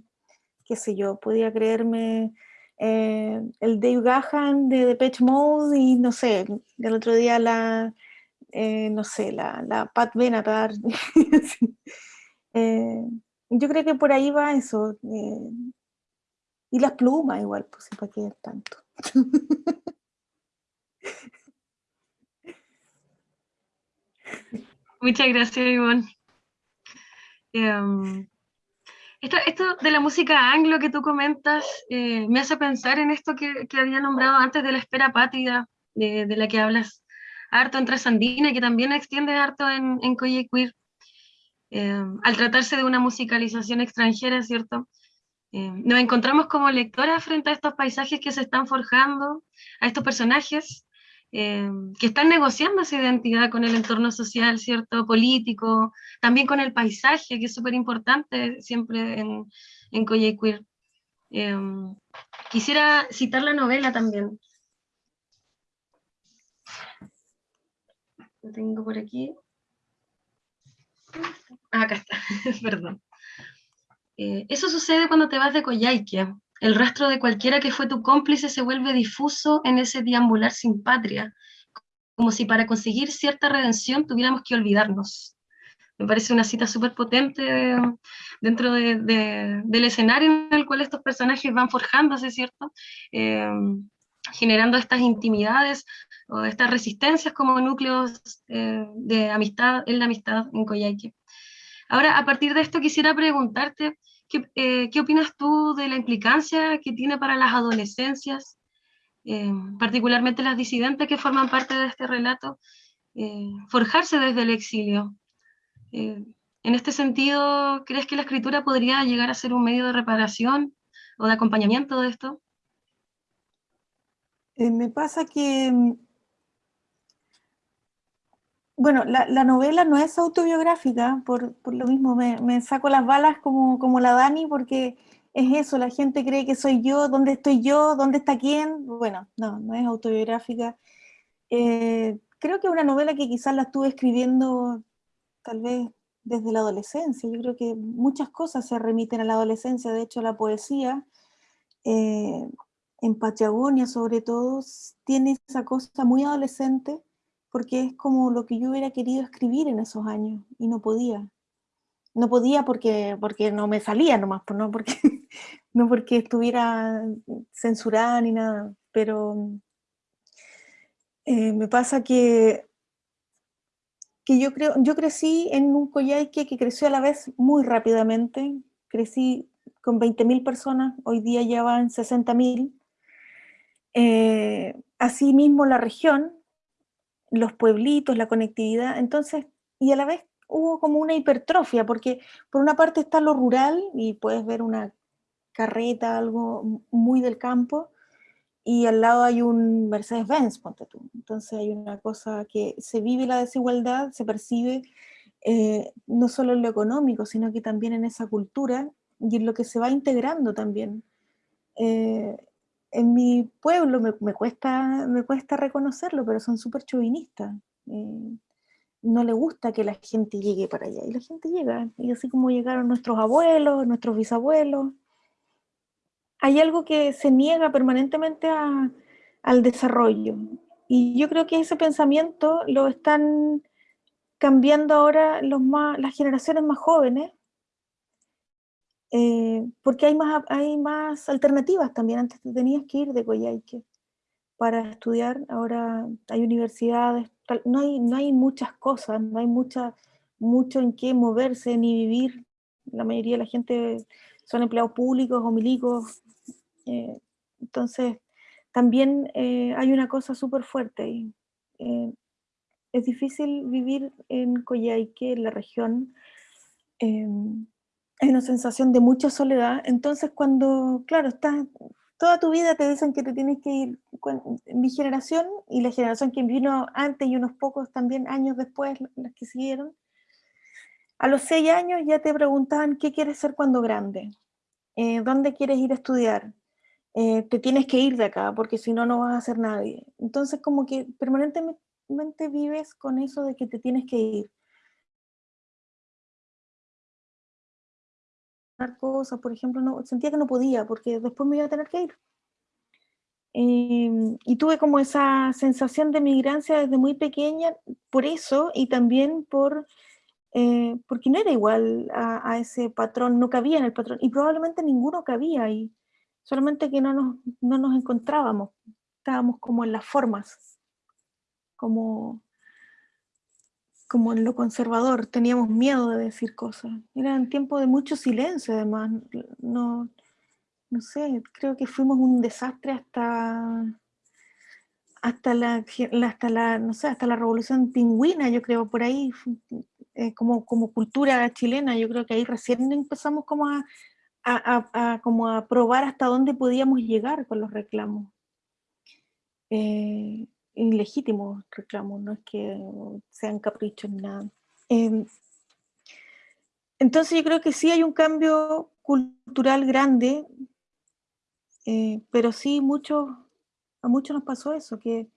qué sé yo, podía creerme eh, el Dave Gahan de Depeche Mode y no sé, el otro día la, eh, no sé, la, la Pat Benatar. Eh, yo creo que por ahí va eso. y las plumas igual, pues para qué tanto. Muchas gracias, Ivonne. Em, esto, de la música anglo que tú comentas eh, me hace pensar en esto que, había nombrado antes de la espera pátida, de, la que hablas harto en Trasandina y que también extiende harto en, en. Eh, al tratarse de una musicalización extranjera, ¿cierto? Eh, nos encontramos como lectoras frente a estos paisajes que se están forjando, a estos personajes eh, que están negociando esa identidad con el entorno social, ¿cierto? Político, también con el paisaje, que es súper importante siempre en, en Queer. Quisiera citar la novela también. Lo tengo por aquí. Ah, acá está, perdón. Eh, eso sucede cuando te vas de Coyhaique, el rastro de cualquiera que fue tu cómplice se vuelve difuso en ese deambular sin patria, como si para conseguir cierta redención tuviéramos que olvidarnos. Me parece una cita súper potente dentro del escenario en el cual estos personajes van forjándose, ¿cierto? Eh, generando estas intimidades o estas resistencias como núcleos eh, de amistad en la amistad en Coyhaique. Ahora, a partir de esto quisiera preguntarte, eh, ¿Qué, opinas tú de la implicancia que tiene para las adolescencias, eh, particularmente las disidentes que forman parte de este relato, eh, forjarse desde el exilio? en este sentido, ¿crees que la escritura podría llegar a ser un medio de reparación o de acompañamiento de esto? me pasa que mm, bueno, la, novela no es autobiográfica, por, lo mismo me, saco las balas como, como la Dani, porque es eso, la gente cree que soy yo, ¿dónde estoy yo? ¿Dónde está quién? Bueno, no, no es autobiográfica. Eh, creo que es una novela que quizás la estuve escribiendo tal vez desde la adolescencia. Yo creo que muchas cosas se remiten a la adolescencia, de hecho la poesía, eh, en Patagonia sobre todo, tiene esa cosa muy adolescente porque es como lo que yo hubiera querido escribir en esos años y no podía. No podía porque, porque no me salía nomás, pues, no porque, no porque estuviera censurada ni nada, pero eh, me pasa que, que yo, creo, yo crecí en un Coyhaique que creció a la vez muy rápidamente, crecí con 20.000 personas, hoy día ya van 60.000. Eh, asimismo la región, los pueblitos, la conectividad, entonces, y a la vez hubo como una hipertrofia, porque por una parte está lo rural, y puedes ver una carreta, algo muy del campo, y al lado hay un Mercedes-Benz, ponte tú. Entonces hay una cosa que se vive la desigualdad, se percibe eh, no solo en lo económico, sino que también en esa cultura y en lo que se va integrando también. Eh, en mi pueblo me, cuesta, me cuesta reconocerlo, pero son súper chauvinistas. Eh, no le gusta que la gente llegue para allá, y la gente llega, y así como llegaron nuestros abuelos, nuestros bisabuelos. Hay algo que se niega permanentemente al desarrollo, y yo creo que ese pensamiento lo están cambiando ahora las generaciones más jóvenes, eh, porque hay más, hay más alternativas también, antes te tenías que ir de Coyhaique para estudiar, ahora hay universidades, no hay, no hay muchas cosas, no hay mucha, mucho en qué moverse ni vivir, la mayoría de la gente son empleados públicos o milicos, eh, entonces también eh, hay una cosa súper fuerte, es difícil vivir en Coyhaique, en la región, em, hay una sensación de mucha soledad, entonces cuando, claro, estás, toda tu vida te dicen que te tienes que ir, mi generación y la generación que vino antes y unos pocos también años después, las que siguieron, a los seis años ya te preguntaban qué quieres ser cuando grande, eh, dónde quieres ir a estudiar, eh, te tienes que ir de acá porque si no, no vas a ser nadie. Entonces como que permanentemente vives con eso de que te tienes que ir. Cosas, por ejemplo, no, sentía que no podía porque después me iba a tener que ir. Em, y tuve como esa sensación de migrancia desde muy pequeña por eso y también por, eh, porque no era igual a, ese patrón, no cabía en el patrón y probablemente ninguno cabía ahí, solamente que no nos, no nos encontrábamos, estábamos como en las formas, como como en lo conservador, teníamos miedo de decir cosas. Era un tiempo de mucho silencio, además. No, no sé, creo que fuimos un desastre hasta, hasta la, hasta la, no sé, hasta la revolución pingüina, yo creo, por ahí, eh, como, como cultura chilena, yo creo que ahí recién empezamos como a, a, como a probar hasta dónde podíamos llegar con los reclamos. Eh, ilegítimos reclamos, no es que sean caprichos ni nada. Em, entonces yo creo que sí hay un cambio cultural grande, eh, pero sí mucho, a muchos nos pasó eso, que,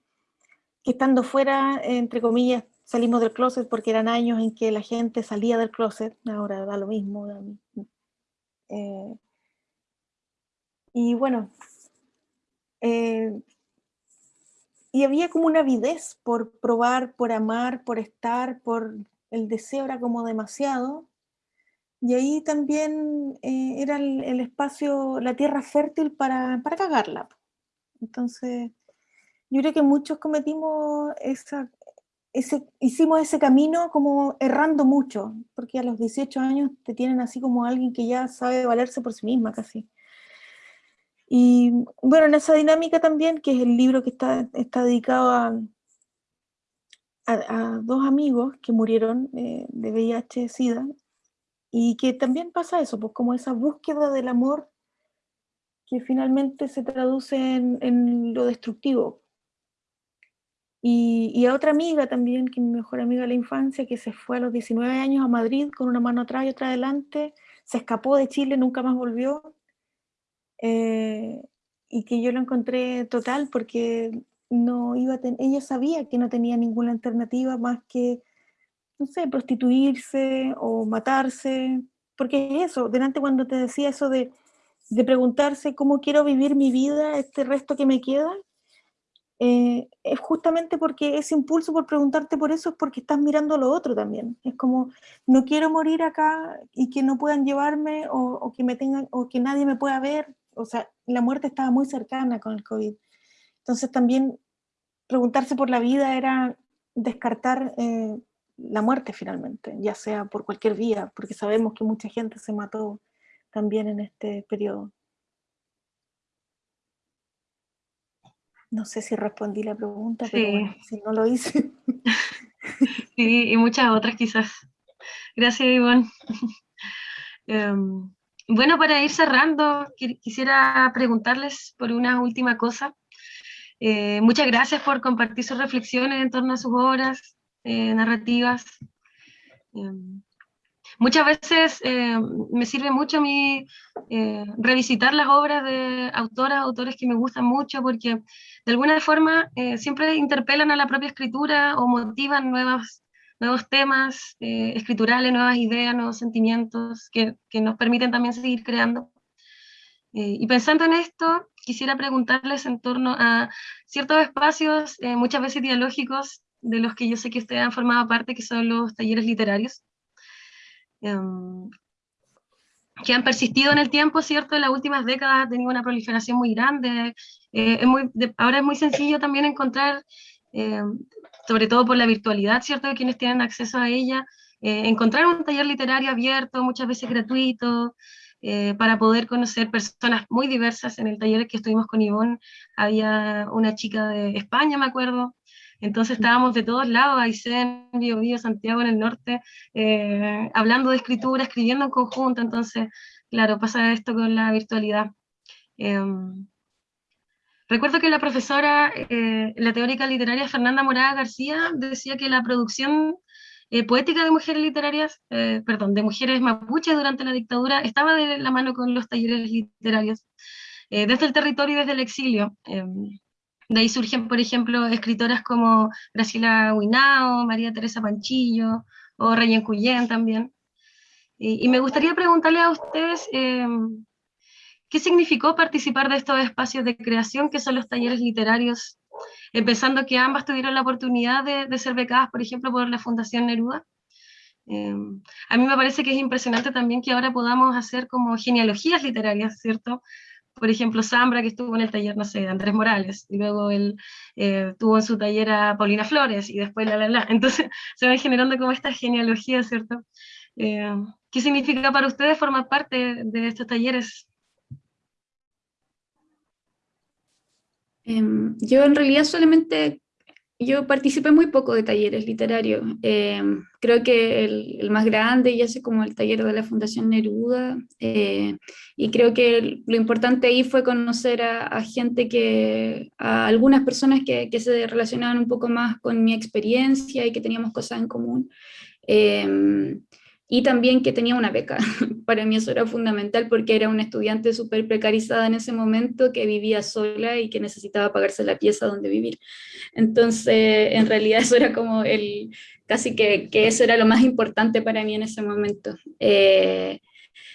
estando fuera, entre comillas, salimos del closet porque eran años en que la gente salía del closet, ahora da lo mismo. Eh, y bueno, eh, y había como una avidez por probar, por amar, por estar, por el deseo era como demasiado. Y ahí también eh, era el, espacio, la tierra fértil para, para cagarla. Entonces, yo creo que muchos cometimos esa, ese, hicimos ese camino como errando mucho, porque a los 18 años te tienen así como alguien que ya sabe valerse por sí misma casi. Y bueno, en esa dinámica también, que es el libro que está, está dedicado a, a, dos amigos que murieron eh, de VIH-Sida, y que también pasa eso, pues como esa búsqueda del amor que finalmente se traduce en, en lo destructivo. Y, y, a otra amiga también, que mi mejor amiga de la infancia, que se fue a los 19 años a Madrid con una mano atrás y otra adelante, se escapó de Chile, nunca más volvió, eh, y que yo lo encontré total porque no iba a ella sabía que no tenía ninguna alternativa más que, no sé, prostituirse o matarse, porque es eso, delante cuando te decía eso de, de preguntarse cómo quiero vivir mi vida, este resto que me queda, eh, es justamente porque ese impulso por preguntarte por eso es porque estás mirando lo otro también. Es como, no quiero morir acá y que no puedan llevarme o, o que me tengan, o que nadie me pueda ver, o sea, la muerte estaba muy cercana con el COVID. Entonces también preguntarse por la vida era descartar eh, la muerte finalmente, ya sea por cualquier vía, porque sabemos que mucha gente se mató también en este periodo. No sé si respondí la pregunta, pero si no lo hice. Sí, y muchas otras quizás. Gracias, Iván. Em, bueno, para ir cerrando, quisiera preguntarles por una última cosa. Eh, muchas gracias por compartir sus reflexiones en torno a sus obras eh, narrativas. Em, muchas veces eh, me sirve mucho a mí revisitar las obras de autoras, autores que me gustan mucho, porque de alguna forma siempre interpelan a la propia escritura o motivan nuevas nuevos temas eh, escriturales, nuevas ideas, nuevos sentimientos que, que nos permiten también seguir creando. Eh, y pensando en esto, quisiera preguntarles en torno a ciertos espacios, eh, muchas veces ideológicos, de los que yo sé que ustedes han formado parte, que son los talleres literarios, em, que han persistido en el tiempo, ¿cierto? En las últimas décadas ha tenido una proliferación muy grande. es muy, ahora es muy sencillo también encontrar sobre todo por la virtualidad, ¿cierto?, de quienes tienen acceso a ella, eh, encontrar un taller literario abierto, muchas veces gratuito, eh, para poder conocer personas muy diversas. En el taller que estuvimos con Ivonne había una chica de España, me acuerdo, entonces estábamos de todos lados, Aysén, Bio, Bio, Santiago en el norte, eh, hablando de escritura, escribiendo en conjunto, entonces, claro, pasa esto con la virtualidad. Em, Recuerdo que la profesora, eh, la teórica literaria Fernanda Morada García, decía que la producción eh, poética de mujeres literarias, eh, perdón, de mujeres mapuches durante la dictadura, estaba de la mano con los talleres literarios, desde el territorio y desde el exilio. de ahí surgen, por ejemplo, escritoras como Graciela Huinao, María Teresa Panchillo, o Rayen Cuyén también. Y, me gustaría preguntarle a ustedes, em, ¿qué significó participar de estos espacios de creación que son los talleres literarios? Empezando que ambas tuvieron la oportunidad de, de ser becadas, por ejemplo, por la Fundación Neruda. Em, a mí me parece que es impresionante también que ahora podamos hacer como genealogías literarias, ¿cierto? Por ejemplo, Zambra, que estuvo en el taller, no sé, de Andrés Morales, y luego él eh, tuvo en su taller a Paulina Flores, y después la, la, la. Entonces se van generando como estas genealogías, ¿cierto? Eh, ¿Qué significa para ustedes formar parte de estos talleres? Em, yo en realidad solamente yo participé muy poco de talleres literarios. Eh, creo que el, más grande ya sé como el taller de la Fundación Neruda. Eh, y creo que lo importante ahí fue conocer a, gente que, a algunas personas que, que, se relacionaban un poco más con mi experiencia y que teníamos cosas en común. Y también que tenía una beca. Para mí eso era fundamental porque era una estudiante súper precarizada en ese momento que vivía sola y que necesitaba pagarse la pieza donde vivir. Entonces, en realidad eso era como el, casi que, que eso era lo más importante para mí en ese momento. Eh,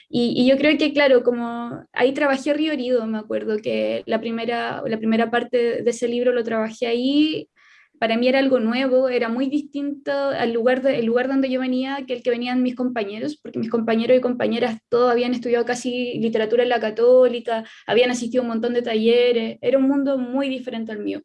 y, y, yo creo que, claro, como ahí trabajé Río Herido, me acuerdo que la primera, la primera parte de ese libro lo trabajé ahí, para mí era algo nuevo, era muy distinto al lugar, el lugar donde yo venía que el que venían mis compañeros, porque mis compañeros y compañeras todos habían estudiado casi literatura en la católica, habían asistido a un montón de talleres, era un mundo muy diferente al mío.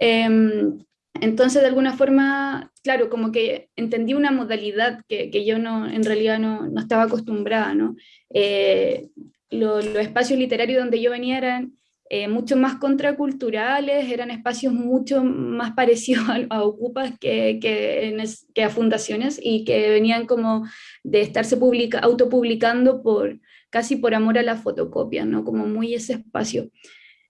Em, entonces, de alguna forma, claro, como que entendí una modalidad que, yo no, en realidad no, no estaba acostumbrada, ¿no? Eh, los espacios literarios donde yo venía eran eh, mucho más contraculturales, eran espacios mucho más parecidos a, Ocupas que, a fundaciones y que venían como de estarse publica, autopublicando por, casi por amor a la fotocopia, ¿no? como muy ese espacio.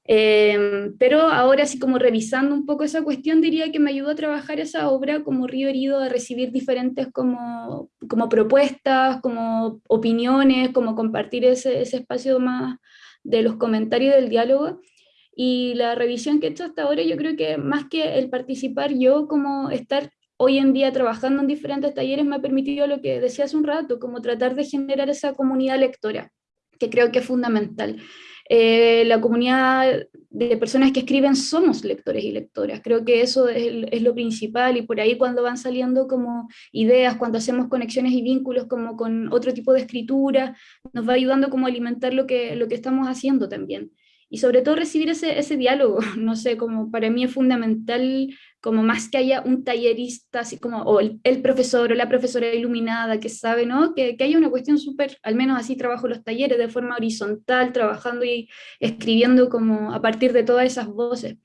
Em, pero ahora sí como revisando un poco esa cuestión diría que me ayudó a trabajar esa obra como río herido, a recibir diferentes como, como propuestas, como opiniones, como compartir ese, ese espacio más, de los comentarios del diálogo y la revisión que he hecho hasta ahora, yo creo que más que el participar yo, como estar hoy en día trabajando en diferentes talleres, me ha permitido lo que decía hace un rato, como tratar de generar esa comunidad lectora, que creo que es fundamental. Eh, la comunidad de personas que escriben somos lectores y lectoras. Creo que eso es, lo principal y por ahí cuando van saliendo como ideas, cuando hacemos conexiones y vínculos como con otro tipo de escritura, nos va ayudando como a alimentar lo que, lo que estamos haciendo también y sobre todo recibir ese, ese diálogo, no sé, como para mí es fundamental, como más que haya un tallerista, así como, o el, profesor o la profesora iluminada que sabe, ¿no? Que, que haya una cuestión súper, al menos así trabajo los talleres, de forma horizontal, trabajando y escribiendo como a partir de todas esas voces.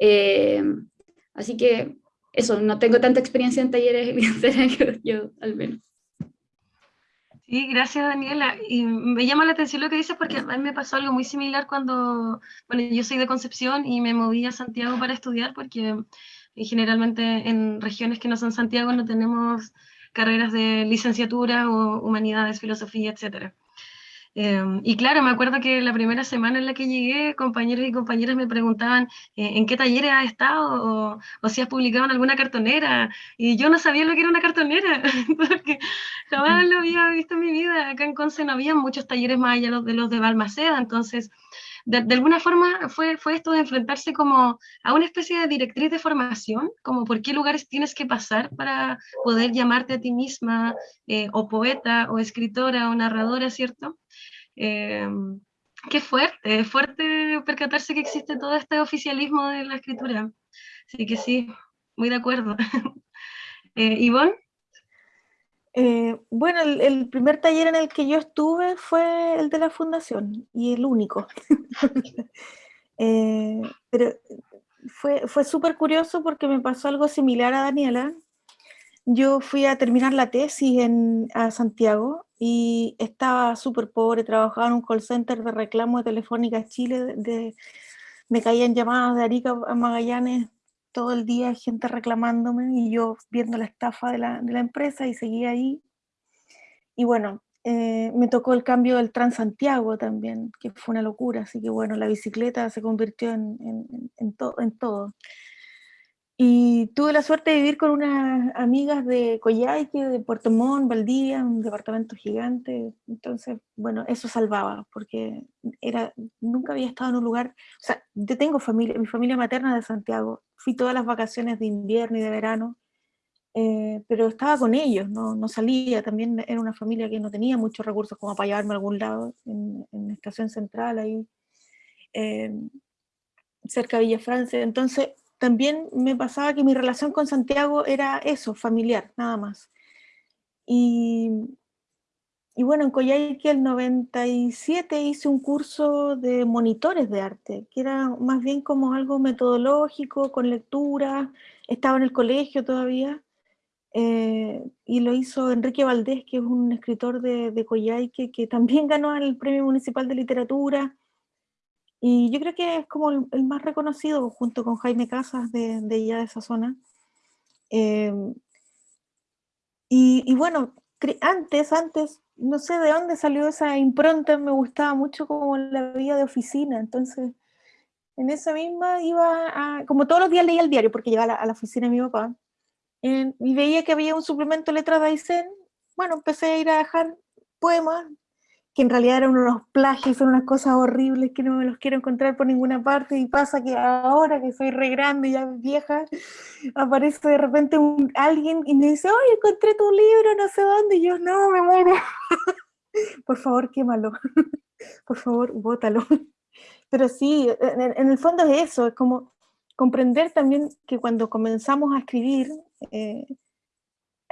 Eh, así que eso, no tengo tanta experiencia en talleres yo, yo al menos. Sí, gracias Daniela. Y me llama la atención lo que dices porque a mí me pasó algo muy similar cuando, bueno, yo soy de Concepción y me moví a Santiago para estudiar porque eh, generalmente en regiones que no son Santiago no tenemos carreras de licenciatura o humanidades, filosofía, etcétera. Em, y claro, me acuerdo que la primera semana en la que llegué, compañeros y compañeras me preguntaban eh, en qué talleres has estado o, o, si has publicado en alguna cartonera. Y yo no sabía lo que era una cartonera, porque jamás lo había visto en mi vida. Acá en Conce no había muchos talleres más allá de los de Balmaceda, entonces de, alguna forma fue, fue esto de enfrentarse como a una especie de directriz de formación, como por qué lugares tienes que pasar para poder llamarte a ti misma, eh, o poeta, o escritora, o narradora, ¿cierto? Eh, qué fuerte, fuerte percatarse que existe todo este oficialismo de la escritura. Así que sí, muy de acuerdo. eh. Eh, bueno, el, primer taller en el que yo estuve fue el de la fundación, y el único. Eh, pero fue, fue súper curioso porque me pasó algo similar a Daniela. Yo fui a terminar la tesis en, a Santiago y estaba súper pobre, trabajaba en un call center de reclamo de Telefónica Chile, de, me caían llamadas de Arica a Magallanes todo el día gente reclamándome y yo viendo la estafa de la, de la empresa y seguía ahí. Y bueno, eh, me tocó el cambio del Transantiago también, que fue una locura, así que bueno, la bicicleta se convirtió en, en, en, en todo. Y tuve la suerte de vivir con unas amigas de Coyhaique, de Puerto Montt, Valdivia, un departamento gigante. Entonces, bueno, eso salvaba, porque era, nunca había estado en un lugar, o sea, yo tengo familia, mi familia materna de Santiago, fui todas las vacaciones de invierno y de verano, eh, pero estaba con ellos, no, no, salía, también era una familia que no tenía muchos recursos como para llevarme a algún lado, en, en Estación Central, ahí, eh, cerca de Villa Francia, entonces también me pasaba que mi relación con Santiago era eso, familiar, nada más. Y, y bueno, en Coyhaique el 97 hice un curso de monitores de arte, que era más bien como algo metodológico, con lectura, estaba en el colegio todavía, eh, y lo hizo Enrique Valdés, que es un escritor de, de Coyhaique, que también ganó el Premio Municipal de Literatura, y yo creo que es como el, más reconocido, junto con Jaime Casas de, de allá de esa zona. Em, y, bueno, antes, antes, no sé de dónde salió esa impronta, me gustaba mucho como la vida de oficina, entonces en esa misma iba a, como todos los días leía el diario, porque llegaba a la, oficina de mi papá, y veía que había un suplemento letras de Aysén, bueno, empecé a ir a dejar poemas, que en realidad eran unos plagios, son unas cosas horribles que no me los quiero encontrar por ninguna parte, y pasa que ahora que soy re grande ya vieja, aparece de repente alguien y me dice, oye, encontré tu libro, no sé dónde, y yo, no, me muero. por favor, quémalo. por favor, bótalo. Pero sí, en, el fondo es eso, es como comprender también que cuando comenzamos a escribir, eh,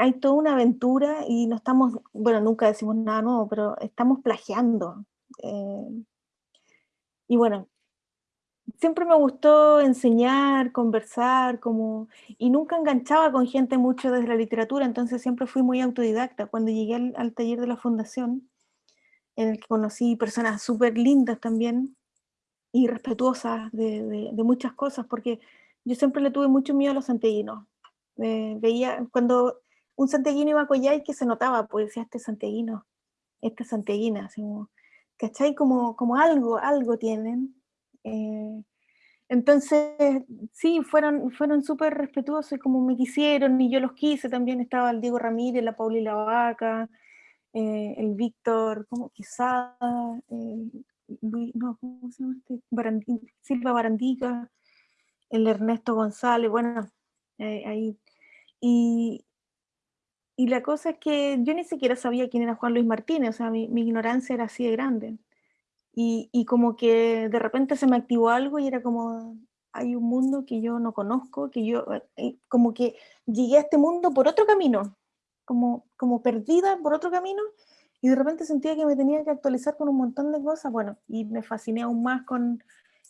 hay toda una aventura y no estamos, bueno, nunca decimos nada nuevo, pero estamos plagiando. Eh, y bueno, siempre me gustó enseñar, conversar, como, y nunca enganchaba con gente mucho desde la literatura, entonces siempre fui muy autodidacta. Cuando llegué al, taller de la fundación, en el que conocí personas súper lindas también, y respetuosas de, muchas cosas, porque yo siempre le tuve mucho miedo a los santiaguinos. veía, cuando un santiaguino y que se notaba, pues decía, este santiaguino, esta santiaguina, así como, ¿cachai? Como, como algo, algo tienen. Eh, entonces, sí, fueron, fueron súper respetuosos y como me quisieron y yo los quise, también estaba el Diego Ramírez, la Pauli Lavaca, eh, el Víctor, como Quesada, eh, no, ¿cómo se llama este? Silva Barandica, el Ernesto González, bueno, ahí. Y, y la cosa es que yo ni siquiera sabía quién era Juan Luis Martínez, o sea, mi, ignorancia era así de grande. Y, y, como que de repente se me activó algo y era como, hay un mundo que yo no conozco, que yo, eh, como que llegué a este mundo por otro camino, como, como perdida por otro camino, y de repente sentía que me tenía que actualizar con un montón de cosas, bueno, y me fasciné aún más con,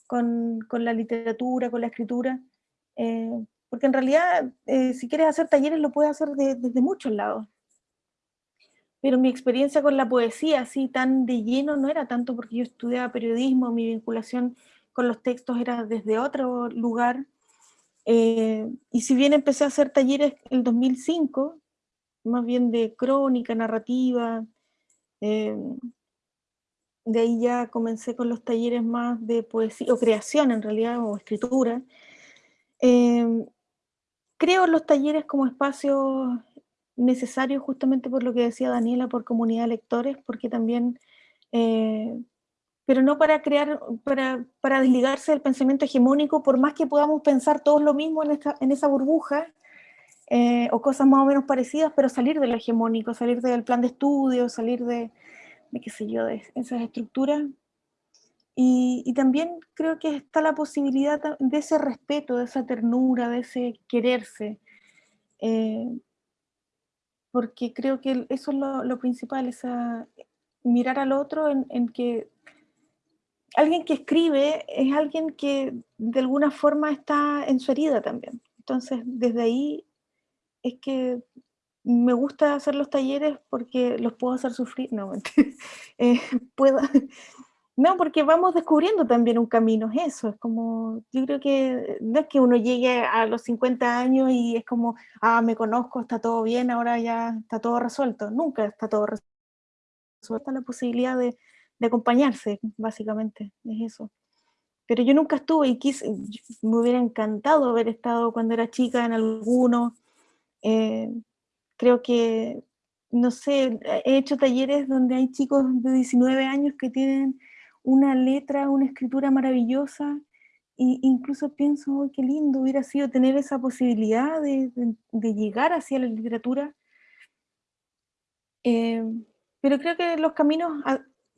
con, con la literatura, con la escritura, eh, porque en realidad, eh, si quieres hacer talleres, lo puedes hacer desde muchos lados. Pero mi experiencia con la poesía, así tan de lleno, no era tanto porque yo estudiaba periodismo, mi vinculación con los textos era desde otro lugar. Eh, y si bien empecé a hacer talleres en el 2005, más bien de crónica, narrativa, eh, de ahí ya comencé con los talleres más de poesía, o creación en realidad, o escritura. Creo los talleres como espacios necesarios justamente por lo que decía Daniela, por comunidad de lectores, porque también, eh, pero no para crear, para, para, desligarse del pensamiento hegemónico, por más que podamos pensar todos lo mismo en, en esa burbuja, eh, o cosas más o menos parecidas, pero salir de lo hegemónico, salir del plan de estudio, salir de, de qué sé yo, de esas estructuras, y, también creo que está la posibilidad de ese respeto, de esa ternura, de ese quererse. Eh, porque creo que eso es lo, principal, esa, mirar al otro en, que alguien que escribe es alguien que de alguna forma está en su herida también. Entonces, desde ahí es que me gusta hacer los talleres porque los puedo hacer sufrir, no, eh, puedo, no, porque vamos descubriendo también un camino, es eso, es como, yo creo que no es que uno llegue a los 50 años y es como, ah, me conozco, está todo bien, ahora ya está todo resuelto, nunca está todo resuelto, la posibilidad de, acompañarse, básicamente, es eso. pero yo nunca estuve y quise, me hubiera encantado haber estado cuando era chica en alguno. Eh, creo que, no sé, he hecho talleres donde hay chicos de 19 años que tienen una letra, una escritura maravillosa, e incluso pienso, qué lindo hubiera sido tener esa posibilidad de, llegar hacia la literatura. Eh, pero creo que los caminos,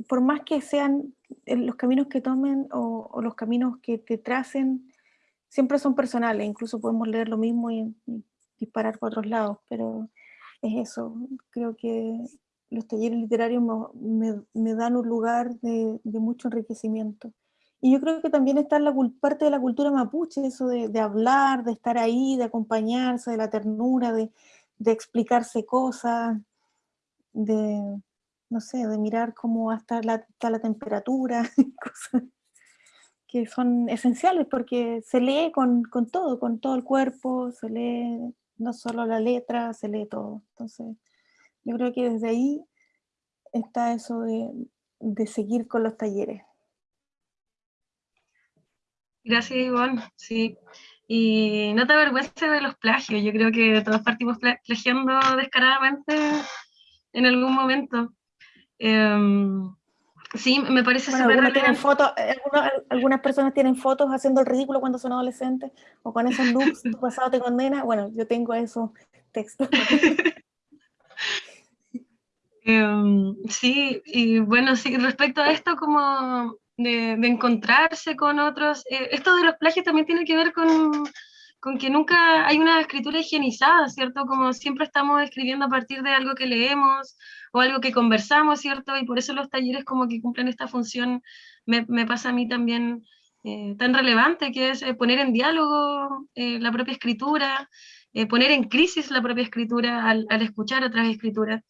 por más que sean eh, los caminos que tomen o, los caminos que te tracen siempre son personales, incluso podemos leer lo mismo y, disparar por otros lados, pero es eso, creo que los talleres literarios me, dan un lugar de, mucho enriquecimiento. Y yo creo que también está la parte de la cultura mapuche, eso de, hablar, de estar ahí, de acompañarse, de la ternura, de, explicarse cosas, de, no sé, de mirar cómo está la, temperatura, cosas que son esenciales porque se lee con, todo, con todo el cuerpo, se lee no solo la letra, se lee todo. Entonces, yo creo que desde ahí está eso de, de seguir con los talleres. Gracias, Ivonne. Sí. Y no te avergüences de los plagios. Yo creo que todos partimos plagiando descaradamente en algún momento. Em, sí, me parece bueno, tienen fotos, eh, algunas, personas tienen fotos haciendo el ridículo cuando son adolescentes, o con esos looks, tu pasado te condena. Bueno, yo tengo esos textos. Em, sí, y bueno, sí, respecto a esto como de, encontrarse con otros, eh, esto de los plagios también tiene que ver con, con que nunca hay una escritura higienizada, ¿cierto? Como siempre estamos escribiendo a partir de algo que leemos o algo que conversamos, ¿cierto? Y por eso los talleres como que cumplen esta función, me, me pasa a mí también eh, tan relevante, que es eh, poner en diálogo eh, la propia escritura, poner en crisis la propia escritura al, al, escuchar otras escrituras.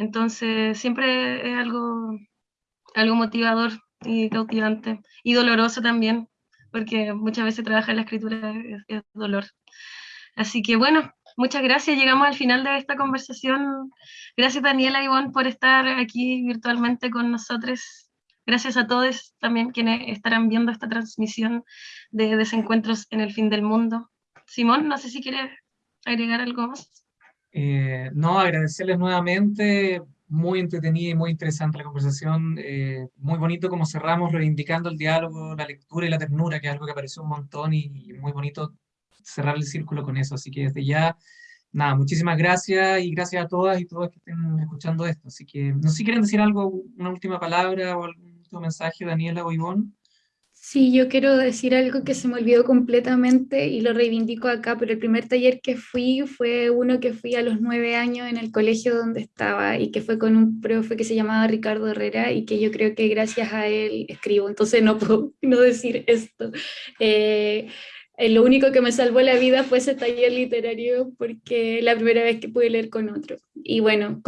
Entonces, siempre es algo, algo motivador y cautivante, y doloroso también, porque muchas veces trabajar la escritura es, dolor. Así que bueno, muchas gracias. Llegamos al final de esta conversación. Gracias Daniela y Ivonne por estar aquí virtualmente con nosotros. Gracias a todos también quienes estarán viendo esta transmisión de Desencuentros en el Fin del Mundo. Simón, no sé si quieres agregar algo más. Eh, no, agradecerles nuevamente muy entretenida y muy interesante la conversación, eh, muy bonito como cerramos reivindicando el diálogo, la lectura y la ternura, que es algo que apareció un montón y, muy bonito cerrar el círculo con eso, así que desde ya, nada, muchísimas gracias y gracias a todas y todos que estén escuchando esto, así que no sé si quieren decir algo, una última palabra o algún último mensaje, Daniela o Ivonne. Sí, yo quiero decir algo que se me olvidó completamente y lo reivindico acá, pero el primer taller que fui fue uno que fui a los nueve años en el colegio donde estaba y que fue con un profe que se llamaba Ricardo Herrera y que yo creo que gracias a él escribo, entonces no puedo no decir esto. Eh, eh, lo único que me salvó la vida fue ese taller literario porque la primera vez que pude leer con otro. Y bueno,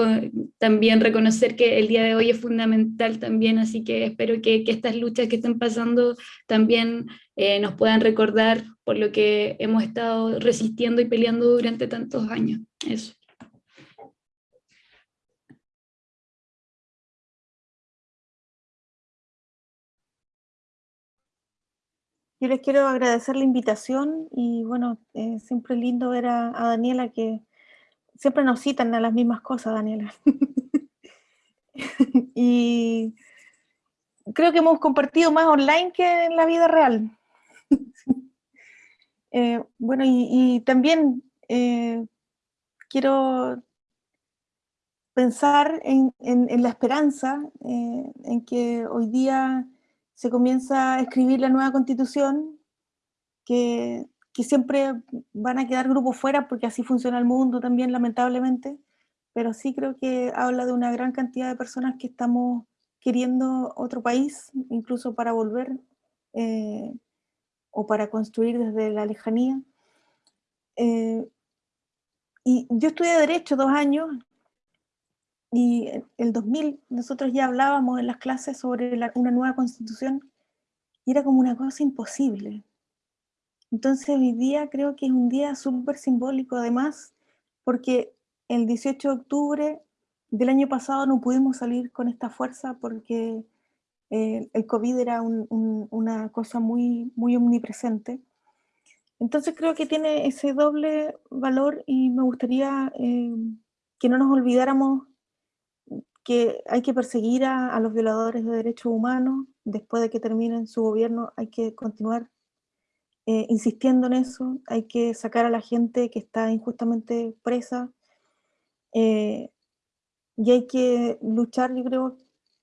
también reconocer que el día de hoy es fundamental también, así que espero que, estas luchas que están pasando también eh, nos puedan recordar por lo que hemos estado resistiendo y peleando durante tantos años. Eso. Yo les quiero agradecer la invitación y bueno, eh, siempre es lindo ver a, Daniela que siempre nos citan a las mismas cosas, Daniela. y creo que hemos compartido más online que en la vida real. Eh, bueno, y, también eh, quiero pensar en, en la esperanza, en que hoy día se comienza a escribir la nueva constitución, que, siempre van a quedar grupos fuera porque así funciona el mundo también, lamentablemente, pero sí creo que habla de una gran cantidad de personas que estamos queriendo otro país, incluso para volver eh, o para construir desde la lejanía. Eh, y yo estudié Derecho dos años, y el 2000 nosotros ya hablábamos en las clases sobre una nueva constitución y era como una cosa imposible. Entonces hoy día creo que es un día súper simbólico además, porque el 18 de octubre del año pasado no pudimos salir con esta fuerza porque eh, el COVID era una cosa muy, muy omnipresente. Entonces creo que tiene ese doble valor y me gustaría eh, que no nos olvidáramos que hay que perseguir a, los violadores de derechos humanos, después de que terminen su gobierno hay que continuar eh, insistiendo en eso, hay que sacar a la gente que está injustamente presa, y hay que luchar, yo creo,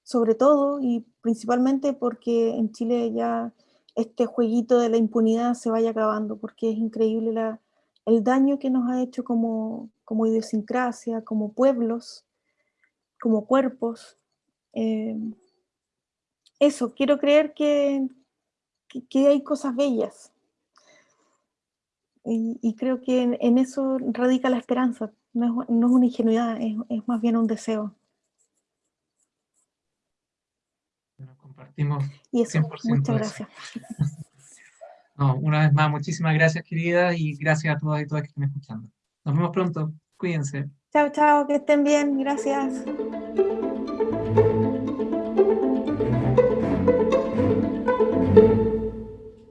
sobre todo y principalmente porque en Chile ya este jueguito de la impunidad se vaya acabando, porque es increíble el daño que nos ha hecho como, como idiosincrasia, como pueblos, como cuerpos. Eh, eso, quiero creer que, que, hay cosas bellas. Y, creo que en, eso radica la esperanza, no es, no es una ingenuidad, es, es más bien un deseo. compartimos y eso, 100% muchas gracias. No, una vez más, muchísimas gracias, querida, y gracias a todas y todas que están escuchando. Nos vemos pronto. Cuídense. Chao, chao, que estén bien, gracias.